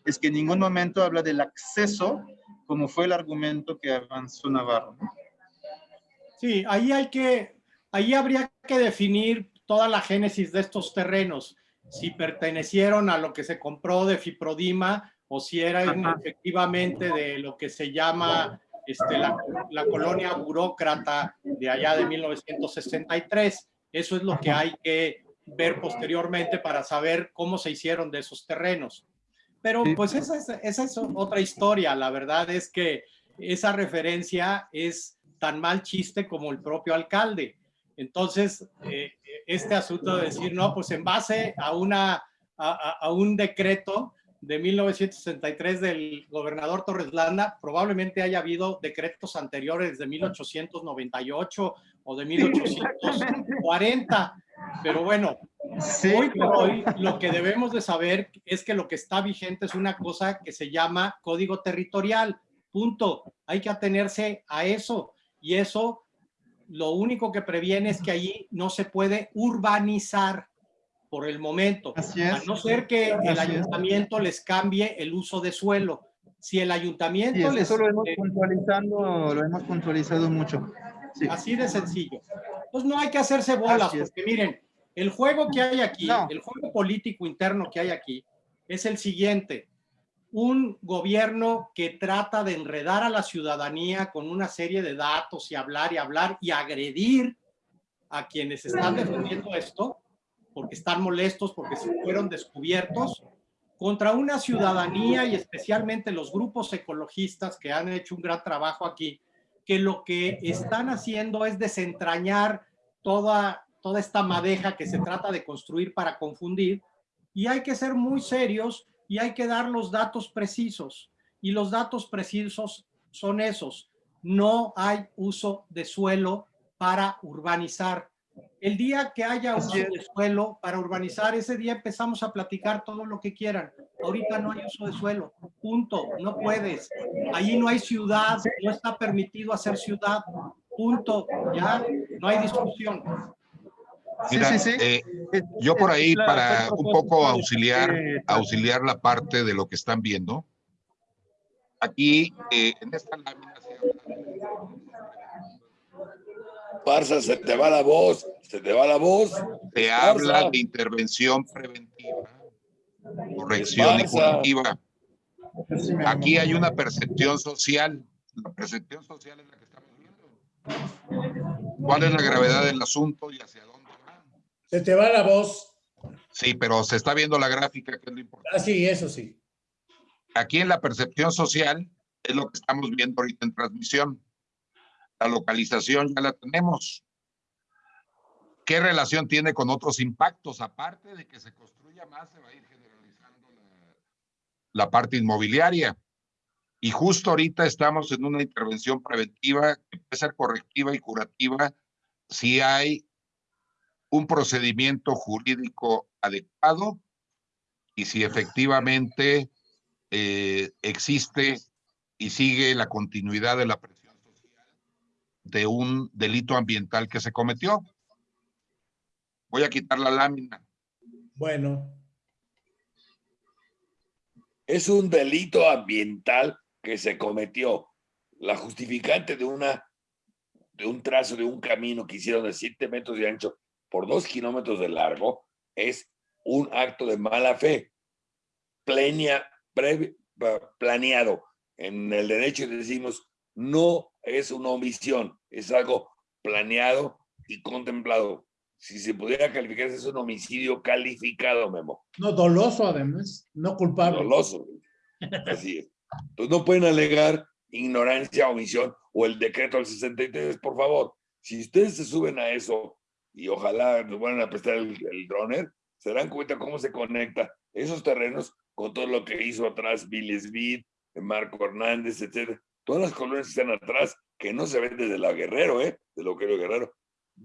es que en ningún momento habla del acceso, como fue el argumento que avanzó Navarro. Sí, ahí hay que, ahí habría que definir toda la génesis de estos terrenos, si pertenecieron a lo que se compró de Fiprodima o si eran efectivamente de lo que se llama este, la, la, colonia burócrata de allá de 1963. Eso es lo que hay que ver posteriormente para saber cómo se hicieron de esos terrenos. Pero pues esa es, esa es otra historia. La verdad es que esa referencia es tan mal chiste como el propio alcalde. Entonces, eh, este asunto de decir, no, pues en base a, una, a, a un decreto de 1963 del gobernador Torres Landa, probablemente haya habido decretos anteriores de 1898 o de 1840, pero bueno, hoy por hoy lo que debemos de saber es que lo que está vigente es una cosa que se llama código territorial, punto. Hay que atenerse a eso y eso lo único que previene es que allí no se puede urbanizar por el momento, a no ser que el ayuntamiento les cambie el uso de suelo. Si el ayuntamiento les... Eso lo hemos, puntualizando, lo hemos puntualizado mucho. Así de sencillo. Pues no hay que hacerse bolas, porque miren, el juego que hay aquí, el juego político interno que hay aquí, es el siguiente. Un gobierno que trata de enredar a la ciudadanía con una serie de datos y hablar y hablar y agredir a quienes están defendiendo esto, porque están molestos, porque se fueron descubiertos, contra una ciudadanía y especialmente los grupos ecologistas que han hecho un gran trabajo aquí, que lo que están haciendo es desentrañar toda, toda esta madeja que se trata de construir para confundir, y hay que ser muy serios y hay que dar los datos precisos. Y los datos precisos son esos. No hay uso de suelo para urbanizar. El día que haya uso de suelo para urbanizar, ese día empezamos a platicar todo lo que quieran. Ahorita no hay uso de suelo, punto, no puedes. Allí no hay ciudad, no está permitido hacer ciudad, punto, ya, no hay discusión. Mira, eh, yo por ahí para un poco auxiliar, auxiliar la parte de lo que están viendo. Aquí eh, en esta lámina Parsa, se te va la voz, se te va la voz. Se habla de intervención preventiva, corrección y curativa. Aquí hay una percepción social. La percepción social es la que estamos viendo. ¿Cuál es la gravedad del asunto y hacia dónde? Se te va la voz. Sí, pero se está viendo la gráfica, que es lo importante. Ah, sí, eso sí. Aquí en la percepción social es lo que estamos viendo ahorita en transmisión. La localización ya la tenemos. ¿Qué relación tiene con otros impactos? Aparte de que se construya más, se va a ir generalizando la, parte inmobiliaria. Y justo ahorita estamos en una intervención preventiva que puede ser correctiva y curativa si hay un procedimiento jurídico adecuado y si efectivamente eh, existe y sigue la continuidad de la presión de un delito ambiental que se cometió. Voy a quitar la lámina. Bueno. Es un delito ambiental que se cometió. La justificante de una de un trazo de un camino que hicieron de 7 metros de ancho por 2 kilómetros de largo es un acto de mala fe plenia, planeado. En el derecho decimos no es una omisión, es algo planeado y contemplado. Si se pudiera calificar, es un homicidio calificado, Memo. No, doloso además, no culpable. Doloso, así es. Entonces no pueden alegar ignorancia, omisión o el decreto del 63, por favor. Si ustedes se suben a eso y ojalá nos van a prestar el, el droner, se dan cuenta cómo se conecta esos terrenos con todo lo que hizo atrás Bill Smith, Marco Hernández, etcétera todas las colonias que están atrás, que no se ven desde la Guerrero, ¿eh? de lo que era Guerrero,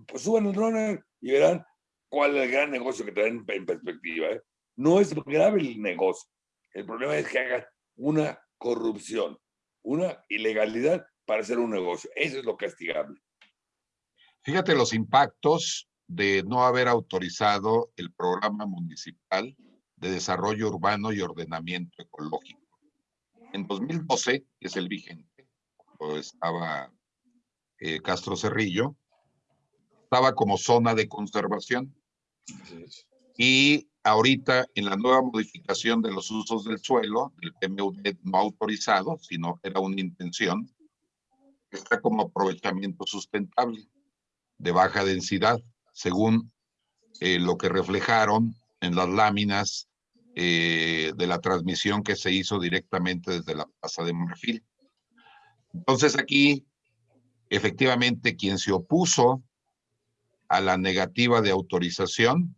pues suban el drone y verán cuál es el gran negocio que traen en perspectiva. ¿eh? No es grave el negocio. El problema es que hagan una corrupción, una ilegalidad para hacer un negocio. Eso es lo castigable. Fíjate los impactos de no haber autorizado el programa municipal de Desarrollo Urbano y Ordenamiento Ecológico. En 2012, que es el vigente, cuando estaba eh, Castro Cerrillo, estaba como zona de conservación. Y ahorita en la nueva modificación de los usos del suelo, el PMUD no autorizado, sino era una intención, está como aprovechamiento sustentable de baja densidad, según eh, lo que reflejaron en las láminas eh, de la transmisión que se hizo directamente desde la Plaza de Marfil. Entonces aquí, efectivamente, quien se opuso a la negativa de autorización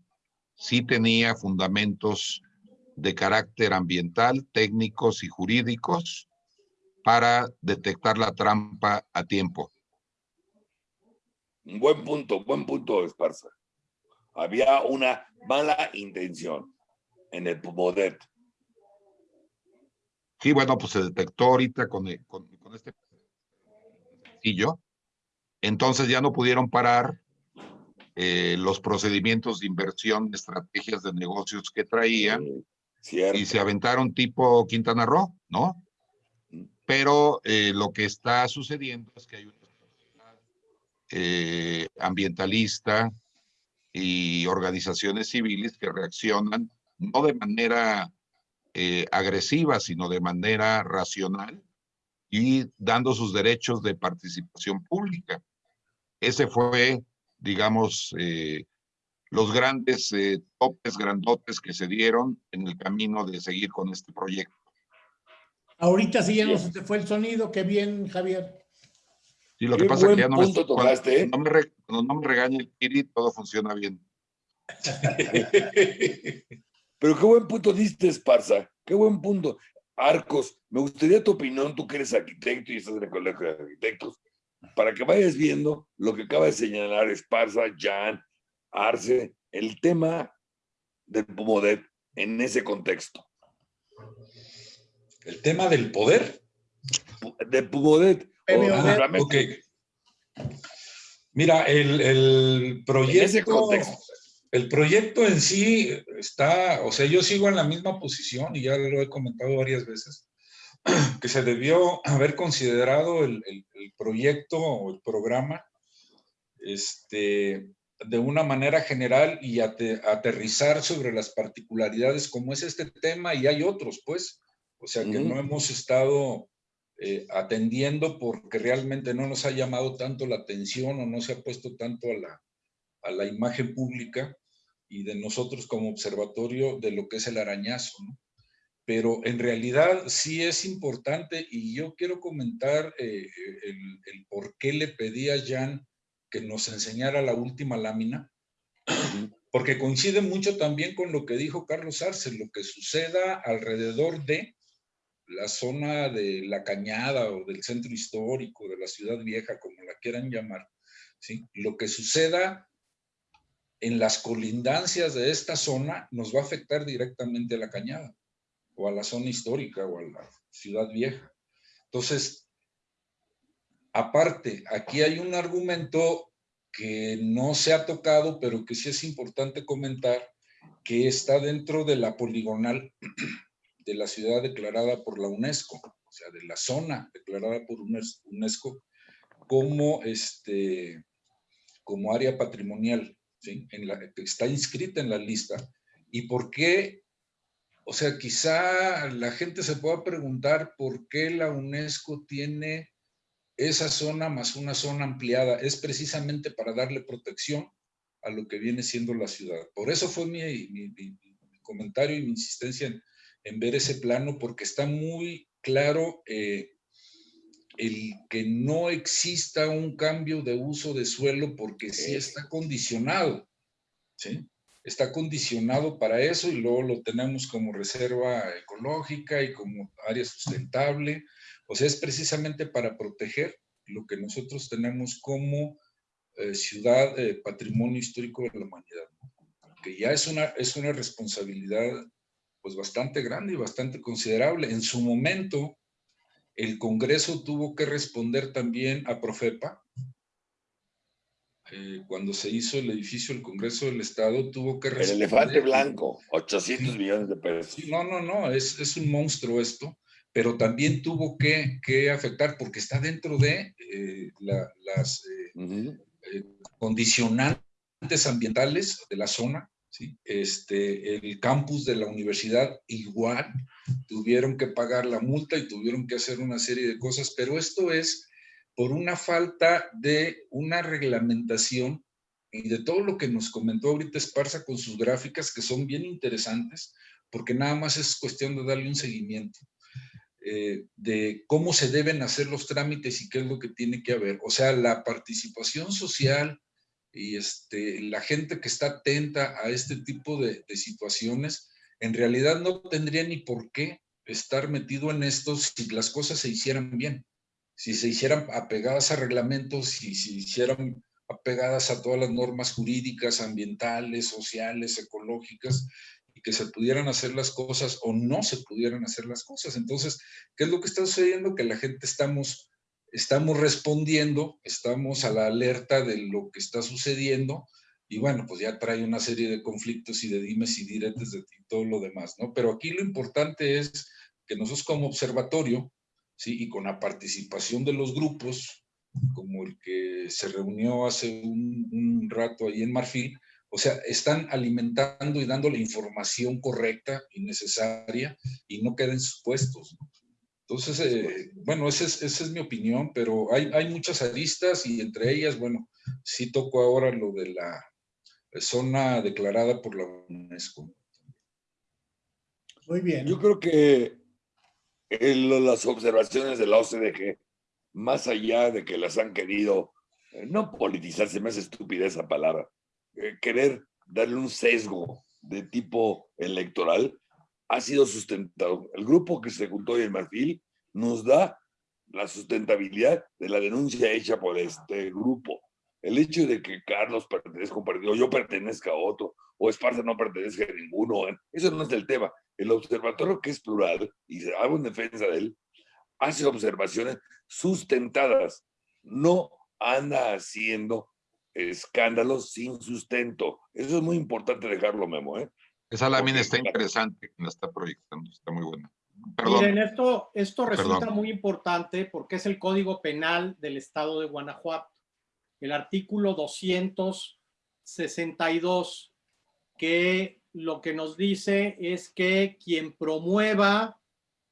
sí tenía fundamentos de carácter ambiental, técnicos y jurídicos para detectar la trampa a tiempo. Buen punto, buen punto, Esparza. Había una mala intención en el Pumodet. Sí, bueno, pues se detectó ahorita con, con, con este sencillo. Entonces ya no pudieron parar eh, los procedimientos de inversión, estrategias de negocios que traían y se aventaron tipo Quintana Roo, ¿no? Mm. Pero eh, lo que está sucediendo es que hay una eh, ambientalista y organizaciones civiles que reaccionan no de manera agresiva, sino de manera racional y dando sus derechos de participación pública. Ese fue digamos, eh, los grandes eh, topes grandotes que se dieron en el camino de seguir con este proyecto. Ahorita sí ya no se te fue el sonido, qué bien, Javier. Sí, lo que pasa es que ya no me, tocaste, ¿eh? no me, no me regaña el Kiri, todo funciona bien. Pero qué buen punto diste, Esparza, qué buen punto. Arcos, me gustaría tu opinión, tú que eres arquitecto y estás en el colegio de arquitectos para que vayas viendo lo que acaba de señalar Esparza, Jan, Arce, el tema del Pumodet en ese contexto. ¿El tema del poder? De Pumodet. Ah, Mira, el, el proyecto... El proyecto en sí está, o sea, yo sigo en la misma posición y ya lo he comentado varias veces que se debió haber considerado el, proyecto o el programa este, de una manera general y aterrizar sobre las particularidades como es este tema y hay otros, pues. O sea, que no hemos estado eh, atendiendo porque realmente no nos ha llamado tanto la atención o no se ha puesto tanto a la, a la imagen pública y de nosotros como observatorio de lo que es el arañazo, pero en realidad sí es importante y yo quiero comentar eh, el, por qué le pedí a Jan que nos enseñara la última lámina, porque coincide mucho también con lo que dijo Carlos Arce, lo que suceda alrededor de la zona de la cañada o del centro histórico, de la ciudad vieja, como la quieran llamar, ¿sí? lo que suceda en las colindancias de esta zona nos va a afectar directamente a la cañada o a la zona histórica o a la ciudad vieja. Entonces, aparte, aquí hay un argumento que no se ha tocado, pero que sí es importante comentar, que está dentro de la poligonal de la ciudad declarada por la UNESCO, o sea, de la zona declarada por UNESCO como, este, como área patrimonial, la, que está inscrita en la lista. ¿Y por qué o sea, quizá la gente se pueda preguntar por qué la UNESCO tiene esa zona más una zona ampliada. Es precisamente para darle protección a lo que viene siendo la ciudad. Por eso fue mi, comentario y mi insistencia en, ver ese plano, porque está muy claro eh, el que no exista un cambio de uso de suelo porque sí está condicionado. ¿sí? está condicionado para eso y luego lo tenemos como reserva ecológica y como área sustentable. O sea, es precisamente para proteger lo que nosotros tenemos como eh, ciudad eh, patrimonio histórico de la humanidad, que ya es una, es una responsabilidad pues bastante grande y bastante considerable. En su momento, el Congreso tuvo que responder también a Profepa, eh, cuando se hizo el edificio del Congreso del Estado, tuvo que... El responder- elefante blanco, 800 millones de pesos. No, no, no, es, es un monstruo esto, pero también tuvo que, que afectar porque está dentro de eh, la- las eh, eh, condicionantes ambientales de la zona. Este, el campus de la universidad igual tuvieron que pagar la multa y tuvieron que hacer una serie de cosas, pero esto es por una falta de una reglamentación y de todo lo que nos comentó ahorita Esparza con sus gráficas que son bien interesantes, porque nada más es cuestión de darle un seguimiento eh, de cómo se deben hacer los trámites y qué es lo que tiene que haber. O sea, la participación social y este, la gente que está atenta a este tipo de, de situaciones, en realidad no tendría ni por qué estar metido en esto si las cosas se hicieran bien, si se hicieran apegadas a reglamentos, si se hicieran apegadas a todas las normas jurídicas, ambientales, sociales, ecológicas, y que se pudieran hacer las cosas o no se pudieran hacer las cosas. Entonces, ¿qué es lo que está sucediendo? Que la gente estamos, estamos respondiendo, estamos a la alerta de lo que está sucediendo, y bueno, pues ya trae una serie de conflictos y de dimes y diretes de y todo lo demás, ¿no? Pero aquí lo importante es que nosotros como observatorio, ¿sí? Y con la participación de los grupos, como el que se reunió hace un, rato ahí en Marfil, o sea, están alimentando y dando la información correcta y necesaria y no queden supuestos. ¿no? Entonces, eh, bueno, esa es, esa es mi opinión, pero hay, hay muchas aristas y entre ellas, bueno, sí toco ahora lo de la zona declarada por la UNESCO. Muy bien. Yo creo que el- las observaciones de la OCDE, más allá de que las han querido, eh, no politizar, se me hace estúpida esa palabra, eh, querer darle un sesgo de tipo electoral, ha sido sustentado. El grupo que se juntó hoy en Marfil nos da la sustentabilidad de la denuncia hecha por este grupo. El hecho de que Carlos pertenezca a un partido, yo pertenezca a otro, o Esparza no pertenezca a ninguno, eso no es el tema. El observatorio que es plural, y se hago en defensa de él, hace observaciones sustentadas, no anda haciendo escándalos sin sustento. Eso es muy importante dejarlo, Memo, ¿eh? Esa lámina está interesante, la está proyectando, está muy buena. Perdón. Miren, esto, esto resulta Perdón. muy importante porque es el Código Penal del Estado de Guanajuato. El artículo 262, que lo que nos dice es que quien promueva,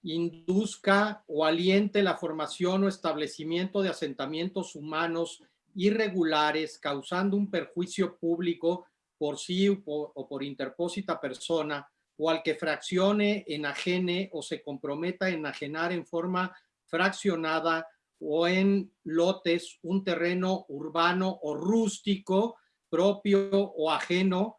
induzca o aliente la formación o establecimiento de asentamientos humanos irregulares causando un perjuicio público por sí o por, interpósita persona o al que fraccione, enajene o se comprometa a enajenar en forma fraccionada o en lotes un terreno urbano o rústico propio o ajeno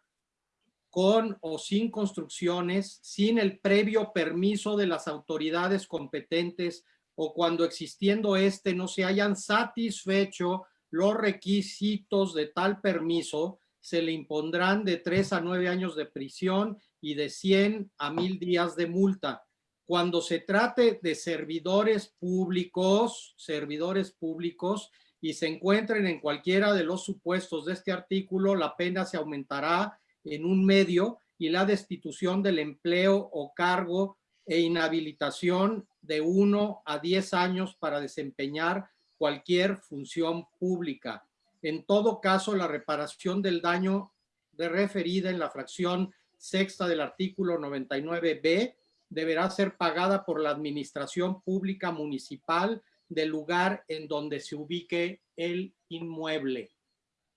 con o sin construcciones, sin el previo permiso de las autoridades competentes o cuando existiendo este no se hayan satisfecho los requisitos de tal permiso, se le impondrán de tres a nueve años de prisión y de 100 a 1000 días de multa. Cuando se trate de servidores públicos, servidores públicos, y se encuentren en cualquiera de los supuestos de este artículo, la pena se aumentará en un medio y la destitución del empleo o cargo e inhabilitación de uno a 10 años para desempeñar cualquier función pública. En todo caso, la reparación del daño de referida en la fracción sexta del artículo 99b deberá ser pagada por la administración pública municipal del lugar en donde se ubique el inmueble.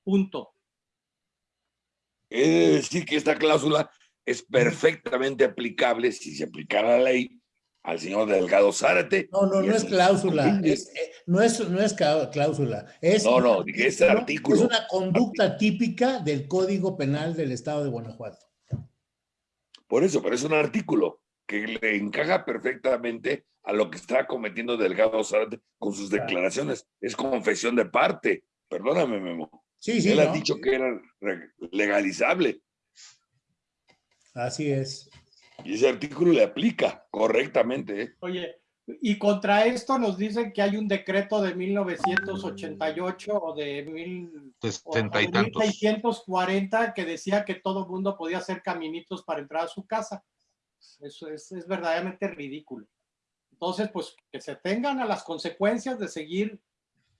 Punto. De decir que esta cláusula es perfectamente aplicable si se aplicara la ley al señor Delgado Zárate. No, no, no es cláusula. es- eh, no, es, no es cláusula. Es No, no, dije, es artículo. Es una conducta típica del Código Penal del Estado de Guanajuato. Por eso, pero es un artículo que le encaja perfectamente a lo que está cometiendo Delgado Zárate con sus Claro. declaraciones. Es confesión de parte. Perdóname, Memo. Sí, sí. Él ha dicho que era legalizable Así es. Y ese artículo le aplica correctamente. ¿eh? Oye, Y contra esto nos dicen que hay un decreto de 1988 o de, mil, o de 1640 que decía que todo mundo podía hacer caminitos para entrar a su casa. Eso es, es verdaderamente ridículo. Entonces, pues que se tengan a las consecuencias de seguir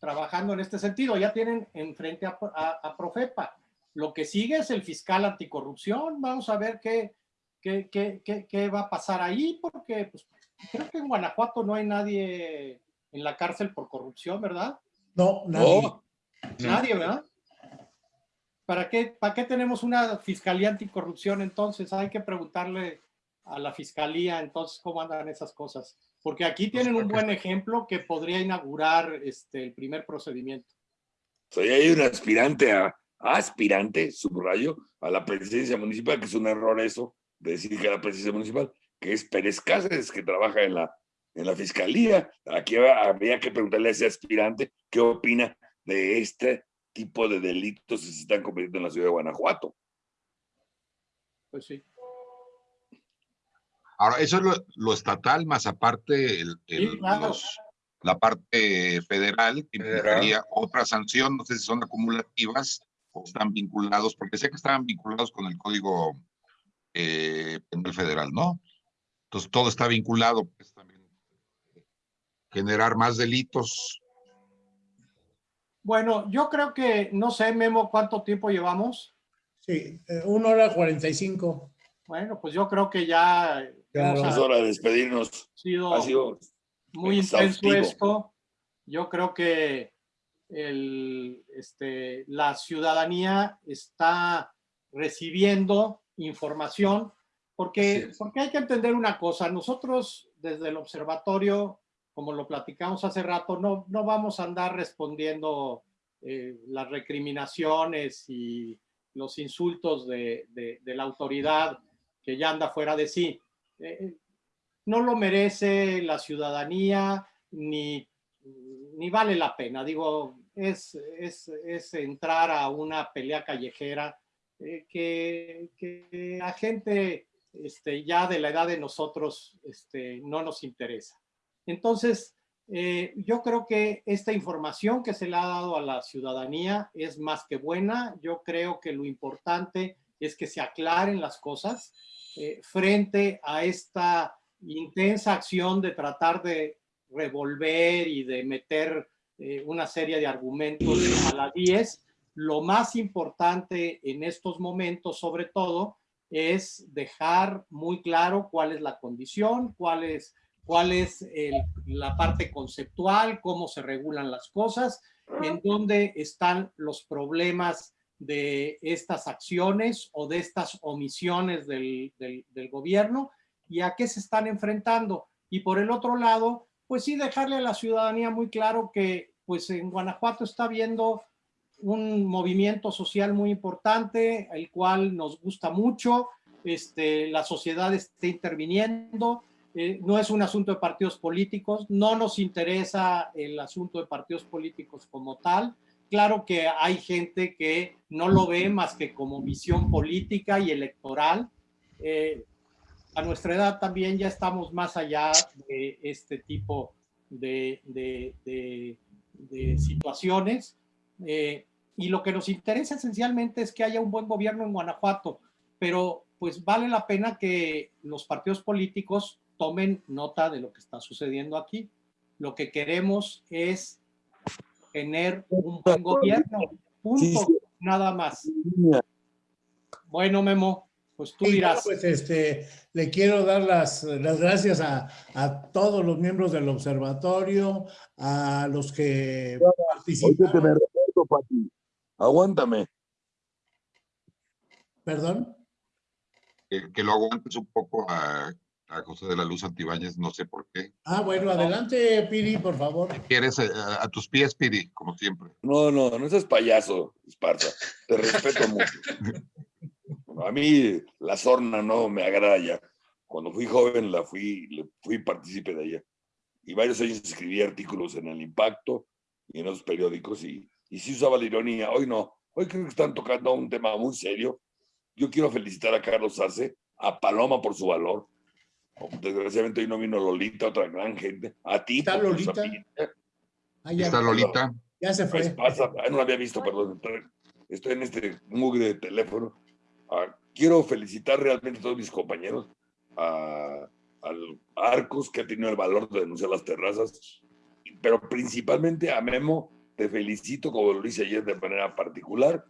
trabajando en este sentido. Ya tienen enfrente a, a, Profepa. Lo que sigue es el fiscal anticorrupción. Vamos a ver qué, qué, qué, qué, va a pasar ahí, porque pues, creo que en Guanajuato no hay nadie en la cárcel por corrupción, ¿verdad? No, nadie. Nadie, ¿verdad? ¿Para qué, ¿Para qué tenemos una fiscalía anticorrupción entonces? Hay que preguntarle a la fiscalía entonces cómo andan esas cosas. Porque aquí pues, tienen un buen ejemplo que podría inaugurar este, el primer procedimiento. Soy hay un aspirante a, aspirante, subrayo, a la presidencia municipal, que es un error eso, decir que la presidencia municipal, que es Pérez Cáceres, que trabaja en la, en la fiscalía. Aquí habría que preguntarle a ese aspirante qué opina de este tipo de delitos que se están cometiendo en la ciudad de Guanajuato. Pues sí. Ahora, eso es lo, estatal, más aparte el, la parte federal, que implicaría otra sanción, no sé si son acumulativas o están vinculados, porque sé que estaban vinculados con el Código eh, Penal Federal, ¿no? Entonces todo está vinculado, pues también generar más delitos. Bueno, yo creo que, no sé, Memo, ¿cuánto tiempo llevamos? Sí, eh, una hora cuarenta y cinco. Bueno, pues yo creo que ya es hora de despedirnos. ha sido muy intenso esto. Yo creo que el, este, la ciudadanía está recibiendo información porque, porque hay que entender una cosa. Nosotros desde el observatorio, como lo platicamos hace rato, no, no vamos a andar respondiendo eh, las recriminaciones y los insultos de, de, de la autoridad que ya anda fuera de sí. Eh, no lo merece la ciudadanía ni, ni vale la pena. Digo, es, es, entrar a una pelea callejera eh, que, a gente este, ya de la edad de nosotros este, no nos interesa. Entonces, eh, yo creo que esta información que se le ha dado a la ciudadanía es más que buena. Yo creo que lo importante es que se aclaren las cosas eh, frente a esta intensa acción de tratar de revolver y de meter una serie de argumentos a la 10, lo más importante en estos momentos, sobre todo, es dejar muy claro cuál es la condición, cuál es, la parte conceptual, cómo se regulan las cosas, en dónde están los problemas de estas acciones o de estas omisiones del, del, gobierno y a qué se están enfrentando. Y por el otro lado, pues sí dejarle a la ciudadanía muy claro que pues en Guanajuato está habiendo un movimiento social muy importante, el cual nos gusta mucho, este, la sociedad está interviniendo, eh, no es un asunto de partidos políticos, no nos interesa el asunto de partidos políticos como tal, Claro que hay gente que no lo ve más que como visión política y electoral. Eh, a nuestra edad también ya estamos más allá de este tipo de, situaciones. Eh, y lo que nos interesa esencialmente es que haya un buen gobierno en Guanajuato, pero pues vale la pena que los partidos políticos tomen nota de lo que está sucediendo aquí. Lo que queremos es tener un buen gobierno. Punto. Nada más. Bueno, Memo, pues tú dirás. Pues este, le quiero dar las, las gracias a, a, todos los miembros del observatorio, a los que participaron. Aguántame. ¿Perdón? Que, que, lo aguantes un poco a a José de la Luz Antibáñez, no sé por qué. Ah, bueno, adelante, Piri, por favor. ¿Quieres eh, a, tus pies, Piri, como siempre? No, no, no seas payaso, Esparza. Te respeto mucho. A mí la sorna no me agrada ya. Cuando fui joven la fui, fui partícipe de ella. Y varios años escribí artículos en El Impacto y en otros periódicos y, y sí usaba la ironía. Hoy no. Hoy creo que están tocando un tema muy serio. Yo quiero felicitar a Carlos Arce, a Paloma por su valor, Desgraciadamente hoy no vino Lolita, otra gran gente. A ti. ¿Está Lolita? Ah, ya, ¿Está Lolita? Ya se fue. Pasa, no la había visto, perdón. Estoy en este mugre de teléfono. Ah, quiero felicitar realmente a todos mis compañeros, a, al Arcos, que ha tenido el valor de denunciar las terrazas, pero principalmente a Memo, te felicito, como lo hice ayer de manera particular,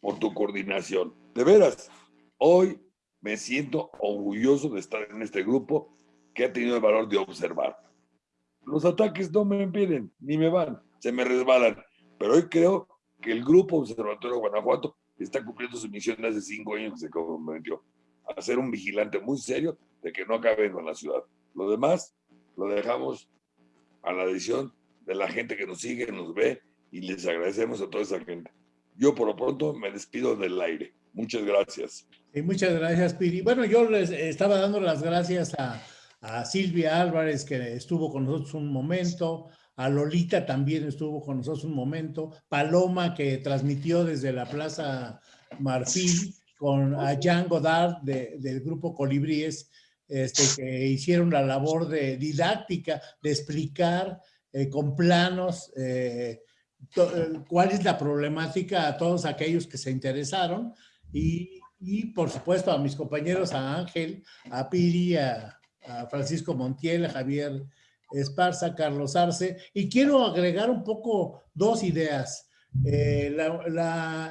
por tu coordinación. De veras, hoy me siento orgulloso de estar en este grupo que ha tenido el valor de observar. Los ataques no me impiden, ni me van, se me resbalan, pero hoy creo que el Grupo Observatorio Guanajuato está cumpliendo su misión de hace cinco años que se comprometió a ser un vigilante muy serio de que no acaben con la ciudad. Lo demás lo dejamos a la decisión de la gente que nos sigue, nos ve y les agradecemos a toda esa gente. Yo por lo pronto me despido del aire. Muchas gracias. Y muchas gracias, Piri. Bueno, yo les estaba dando las gracias a, a Silvia Álvarez, que estuvo con nosotros un momento, a Lolita también estuvo con nosotros un momento, Paloma, que transmitió desde la Plaza Marfil, con a Jean Godard del grupo Colibríes, este, que hicieron la labor de didáctica, de explicar eh, con planos eh, cuál es la problemática a todos aquellos que se interesaron y, y por supuesto a mis compañeros, a Ángel, a Piri, a, Francisco Montiel, a Javier Esparza, Carlos Arce, y quiero agregar un poco dos ideas. Eh,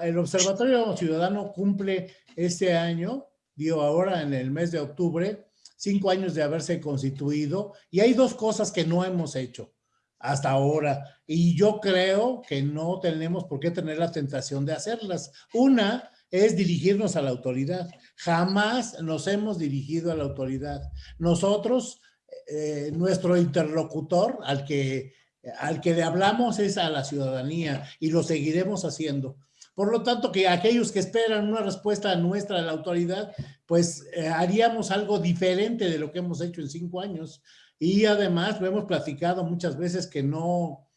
el Observatorio Ciudadano cumple este año, digo ahora en el mes de octubre, cinco años de haberse constituido, y hay dos cosas que no hemos hecho hasta ahora, y yo creo que no tenemos por qué tener la tentación de hacerlas. Una es dirigirnos a la autoridad. Jamás nos hemos dirigido a la autoridad. Nosotros, eh, nuestro interlocutor al que, al que le hablamos es a la ciudadanía y lo seguiremos haciendo. Por lo tanto, que aquellos que esperan una respuesta nuestra de la autoridad, pues eh, haríamos algo diferente de lo que hemos hecho en cinco años. Y además lo hemos platicado muchas veces que no,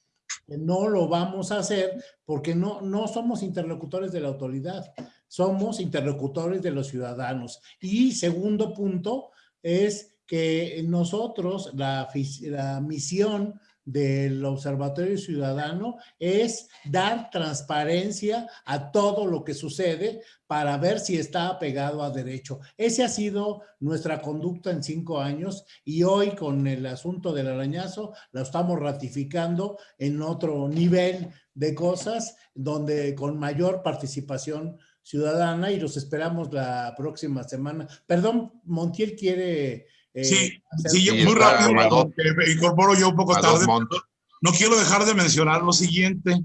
no lo vamos a hacer porque no, no somos interlocutores de la autoridad somos interlocutores de los ciudadanos. Y segundo punto es que nosotros, la misión del Observatorio Ciudadano es dar transparencia a todo lo que sucede para ver si está apegado a derecho. Ese ha sido nuestra conducta en cinco años y hoy con el asunto del arañazo lo estamos ratificando en otro nivel de cosas donde con mayor participación ciudadana y los esperamos la próxima semana. Perdón, Montiel quiere... Eh, sí, sí, muy rápido, me incorporo yo un poco tarde. No quiero dejar de mencionar lo siguiente.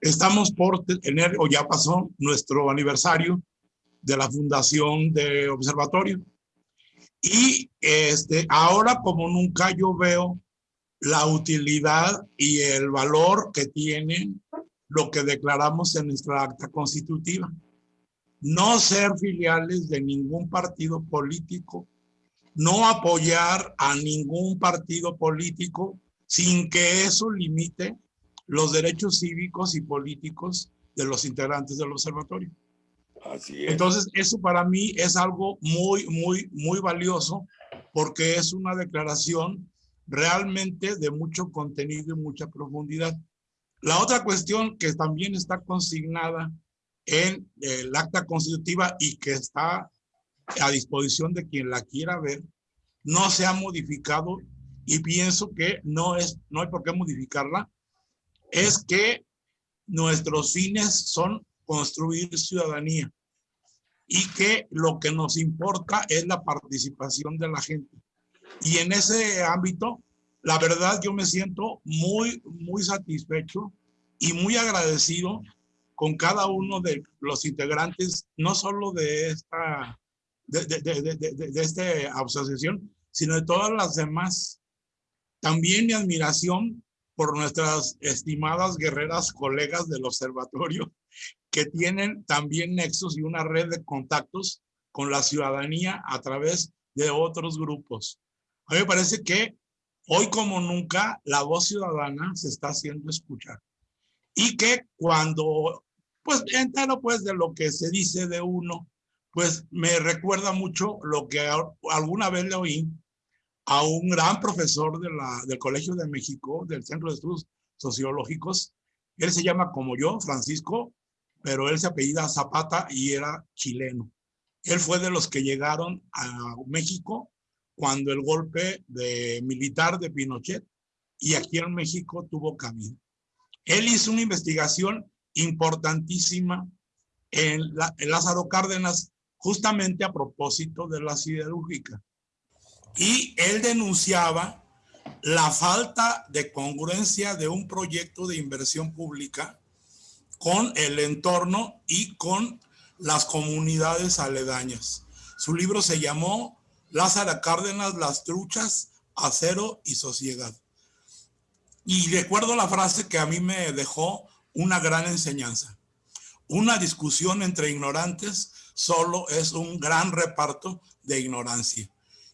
Estamos por tener, o ya pasó, nuestro aniversario de la fundación de observatorio. Y este, ahora como nunca yo veo la utilidad y el valor que tiene lo que declaramos en nuestra acta constitutiva no ser filiales de ningún partido político, no apoyar a ningún partido político sin que eso limite los derechos cívicos y políticos de los integrantes del observatorio. Así es. Entonces, eso para mí es algo muy, muy, muy valioso porque es una declaración realmente de mucho contenido y mucha profundidad. La otra cuestión que también está consignada en el acta constitutiva y que está a disposición de quien la quiera ver, no se ha modificado y pienso que no, es, no hay por qué modificarla, es que nuestros fines son construir ciudadanía y que lo que nos importa es la participación de la gente. Y en ese ámbito, la verdad yo me siento muy, muy satisfecho y muy agradecido con cada uno de los integrantes, no solo de esta, de, de, esta asociación, sino de todas las demás. También mi admiración por nuestras estimadas guerreras colegas del observatorio, que tienen también nexos y una red de contactos con la ciudadanía a través de otros grupos. A mí me parece que hoy como nunca la voz ciudadana se está haciendo escuchar y que cuando pues entero pues de lo que se dice de uno, pues me recuerda mucho lo que alguna vez le oí a un gran profesor de del Colegio de México, del Centro de Estudios Sociológicos. Él se llama como yo, Francisco, pero él se apellida Zapata y era chileno. Él fue de los que llegaron a México cuando el golpe militar de Pinochet y aquí en México tuvo camino. Él hizo una investigación importantísima en, la, en Lázaro Cárdenas, justamente a propósito de la siderúrgica. Y él denunciaba la falta de congruencia de un proyecto de inversión pública con el entorno y con las comunidades aledañas. Su libro se llamó Lázaro Cárdenas, las truchas, acero y sociedad. Y recuerdo la frase que a mí me dejó una gran enseñanza. Una discusión entre ignorantes solo es un gran reparto de ignorancia.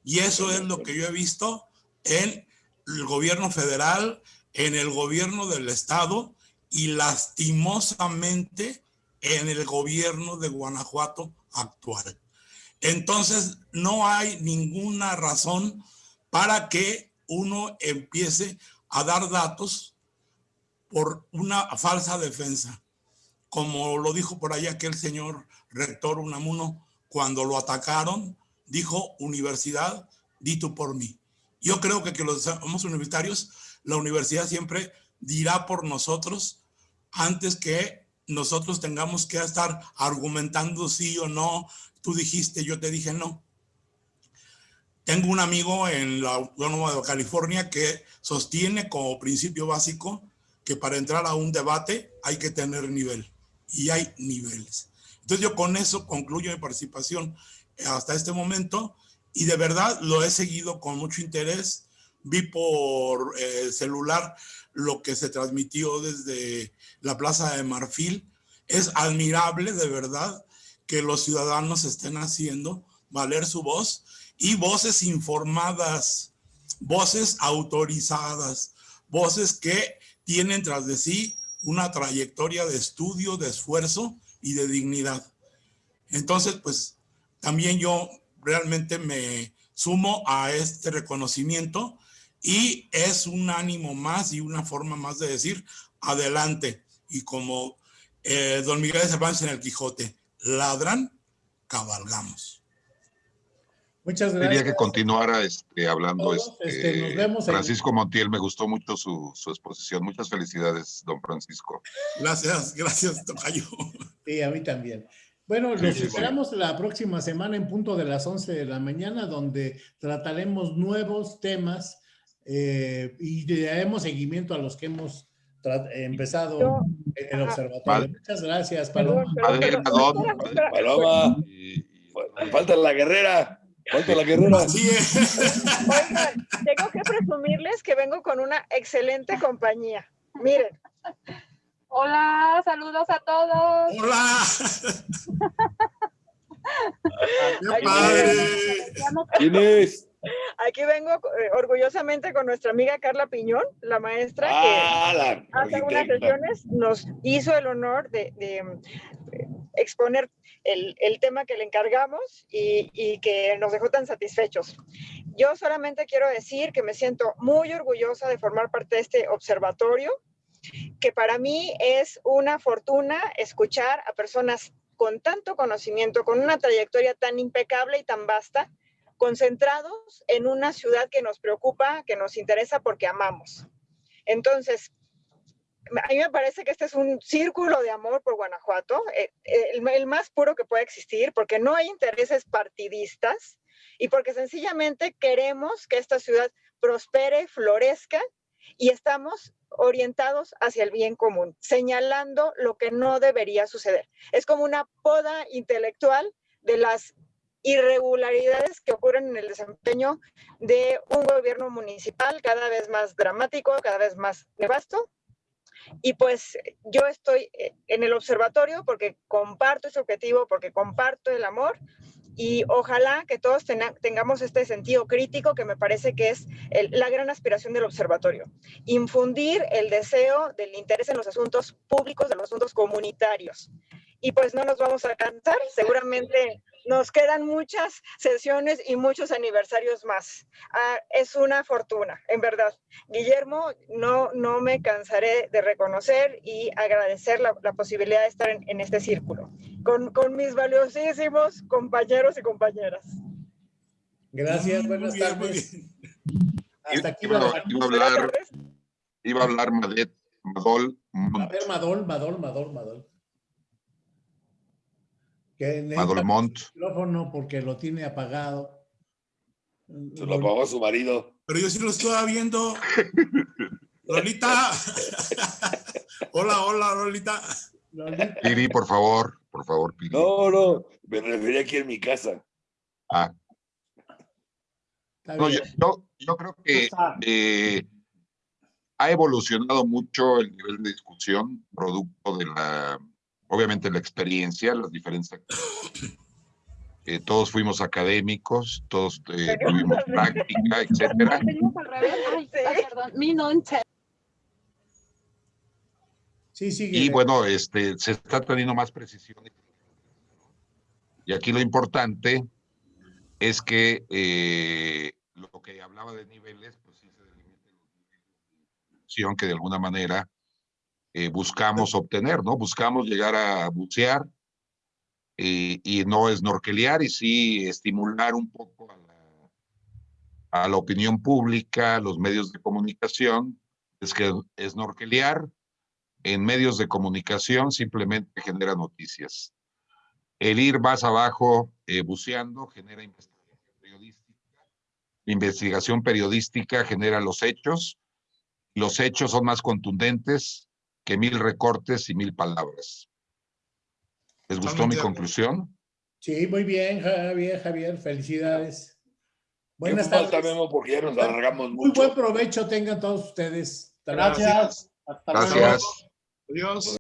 Y eso es lo que yo he visto en el gobierno federal, en el gobierno del estado y lastimosamente en el gobierno de Guanajuato actual. Entonces, no hay ninguna razón para que uno empiece a dar datos por una falsa defensa. Como lo dijo por ahí aquel señor rector Unamuno, cuando lo atacaron, dijo, universidad, dito por mí. Yo creo que los universitarios, la universidad siempre dirá por nosotros antes que nosotros tengamos que estar argumentando sí o no, tú dijiste, yo te dije no. Tengo un amigo en la Autónoma de California que sostiene como principio básico que para entrar a un debate hay que tener nivel y hay niveles. Entonces yo con eso concluyo mi participación hasta este momento y de verdad lo he seguido con mucho interés. Vi por eh, celular lo que se transmitió desde la Plaza de Marfil. Es admirable de verdad que los ciudadanos estén haciendo valer su voz y voces informadas, voces autorizadas, voces que tienen tras de sí una trayectoria de estudio, de esfuerzo y de dignidad. Entonces, pues también yo realmente me sumo a este reconocimiento y es un ánimo más y una forma más de decir adelante. Y como eh, don Miguel de Cervantes en el Quijote, ladran, cabalgamos. Muchas gracias. Quería que continuara este, hablando. Este, este Francisco Montiel, me gustó mucho su, su, exposición. Muchas felicidades, don Francisco. Gracias, gracias, Tocayo. Sí, a mí también. Bueno, nos esperamos la próxima semana en punto de las 11 de la mañana, donde trataremos nuevos temas eh, y daremos seguimiento a los que hemos empezado en el observatorio. Muchas gracias, Paloma. Paloma. Falta la guerrera. Falta la guerrera. Oigan, tengo que presumirles que vengo con una excelente compañía. Miren. Hola, saludos a todos. Hola. ¡Qué padre! ¿Quién es? Aquí vengo eh, orgullosamente con nuestra amiga Carla Piñón, la maestra que ah, hace unas sesiones nos hizo el honor de, exponer el, tema que le encargamos y, y, que nos dejó tan satisfechos. Yo solamente quiero decir que me siento muy orgullosa de formar parte de este observatorio, que para mí es una fortuna escuchar a personas con tanto conocimiento, con una trayectoria tan impecable y tan vasta, concentrados en una ciudad que nos preocupa, que nos interesa porque amamos. Entonces, a mí me parece que este es un círculo de amor por Guanajuato, eh, el, el, más puro que puede existir, porque no hay intereses partidistas y porque sencillamente queremos que esta ciudad prospere, florezca y estamos orientados hacia el bien común, señalando lo que no debería suceder. Es como una poda intelectual de las irregularidades que ocurren en el desempeño de un gobierno municipal cada vez más dramático, cada vez más nefasto. Y pues yo estoy eh, en el observatorio porque comparto ese objetivo, porque comparto el amor y ojalá que todos tengamos este sentido crítico que me parece que es la gran aspiración del observatorio. Infundir el deseo del interés en los asuntos públicos, de los asuntos comunitarios y pues no nos vamos a cansar. Seguramente nos quedan muchas sesiones y muchos aniversarios más. Ah, es una fortuna, en verdad. Guillermo, no, no me cansaré de reconocer y agradecer la, la posibilidad de estar en, en este círculo con, con, mis valiosísimos compañeros y compañeras. Gracias, buenas bien, tardes. Hasta aquí Iba, iba a hablar, iba a hablar Madet, Madol, A Mont, ver, Madol, Madol, Madol, Madol. Que el micrófono porque lo tiene apagado. Se lo apagó su marido. Pero yo sí lo estaba viendo. Lolita. hola, hola, Lolita. Lolita, Piri, por favor, por favor, Piri. No, no, me refería aquí en mi casa. Ah, no, yo- yo creo que eh, ha evolucionado mucho el nivel de discusión, producto de la, obviamente, la experiencia, las diferentes. Eh, todos fuimos académicos, todos eh, tuvimos práctica, etcétera. Sí. sigue. Y bueno, este, se está teniendo más precisión. Y aquí lo importante es que eh, lo que hablaba de niveles, pues sí se delimita que de alguna manera eh, buscamos obtener, ¿no? Buscamos llegar a bucear eh, y no snorkelear y sí estimular un poco a la, a la opinión pública, a los medios de comunicación, es que snorkelear en medios de comunicación simplemente genera noticias. El ir más abajo eh, buceando genera investigación periodística. Investigación periodística genera los hechos. Los hechos son más contundentes que mil recortes y mil palabras. ¿Les gustó mi conclusión? Sí, muy bien, Javier, Javier, felicidades. Buenas falta, tardes. Memo, porque ya nos alargamos Muy buen provecho tengan todos ustedes. Hasta luego. Gracias. Hasta luego. Gracias. Adiós.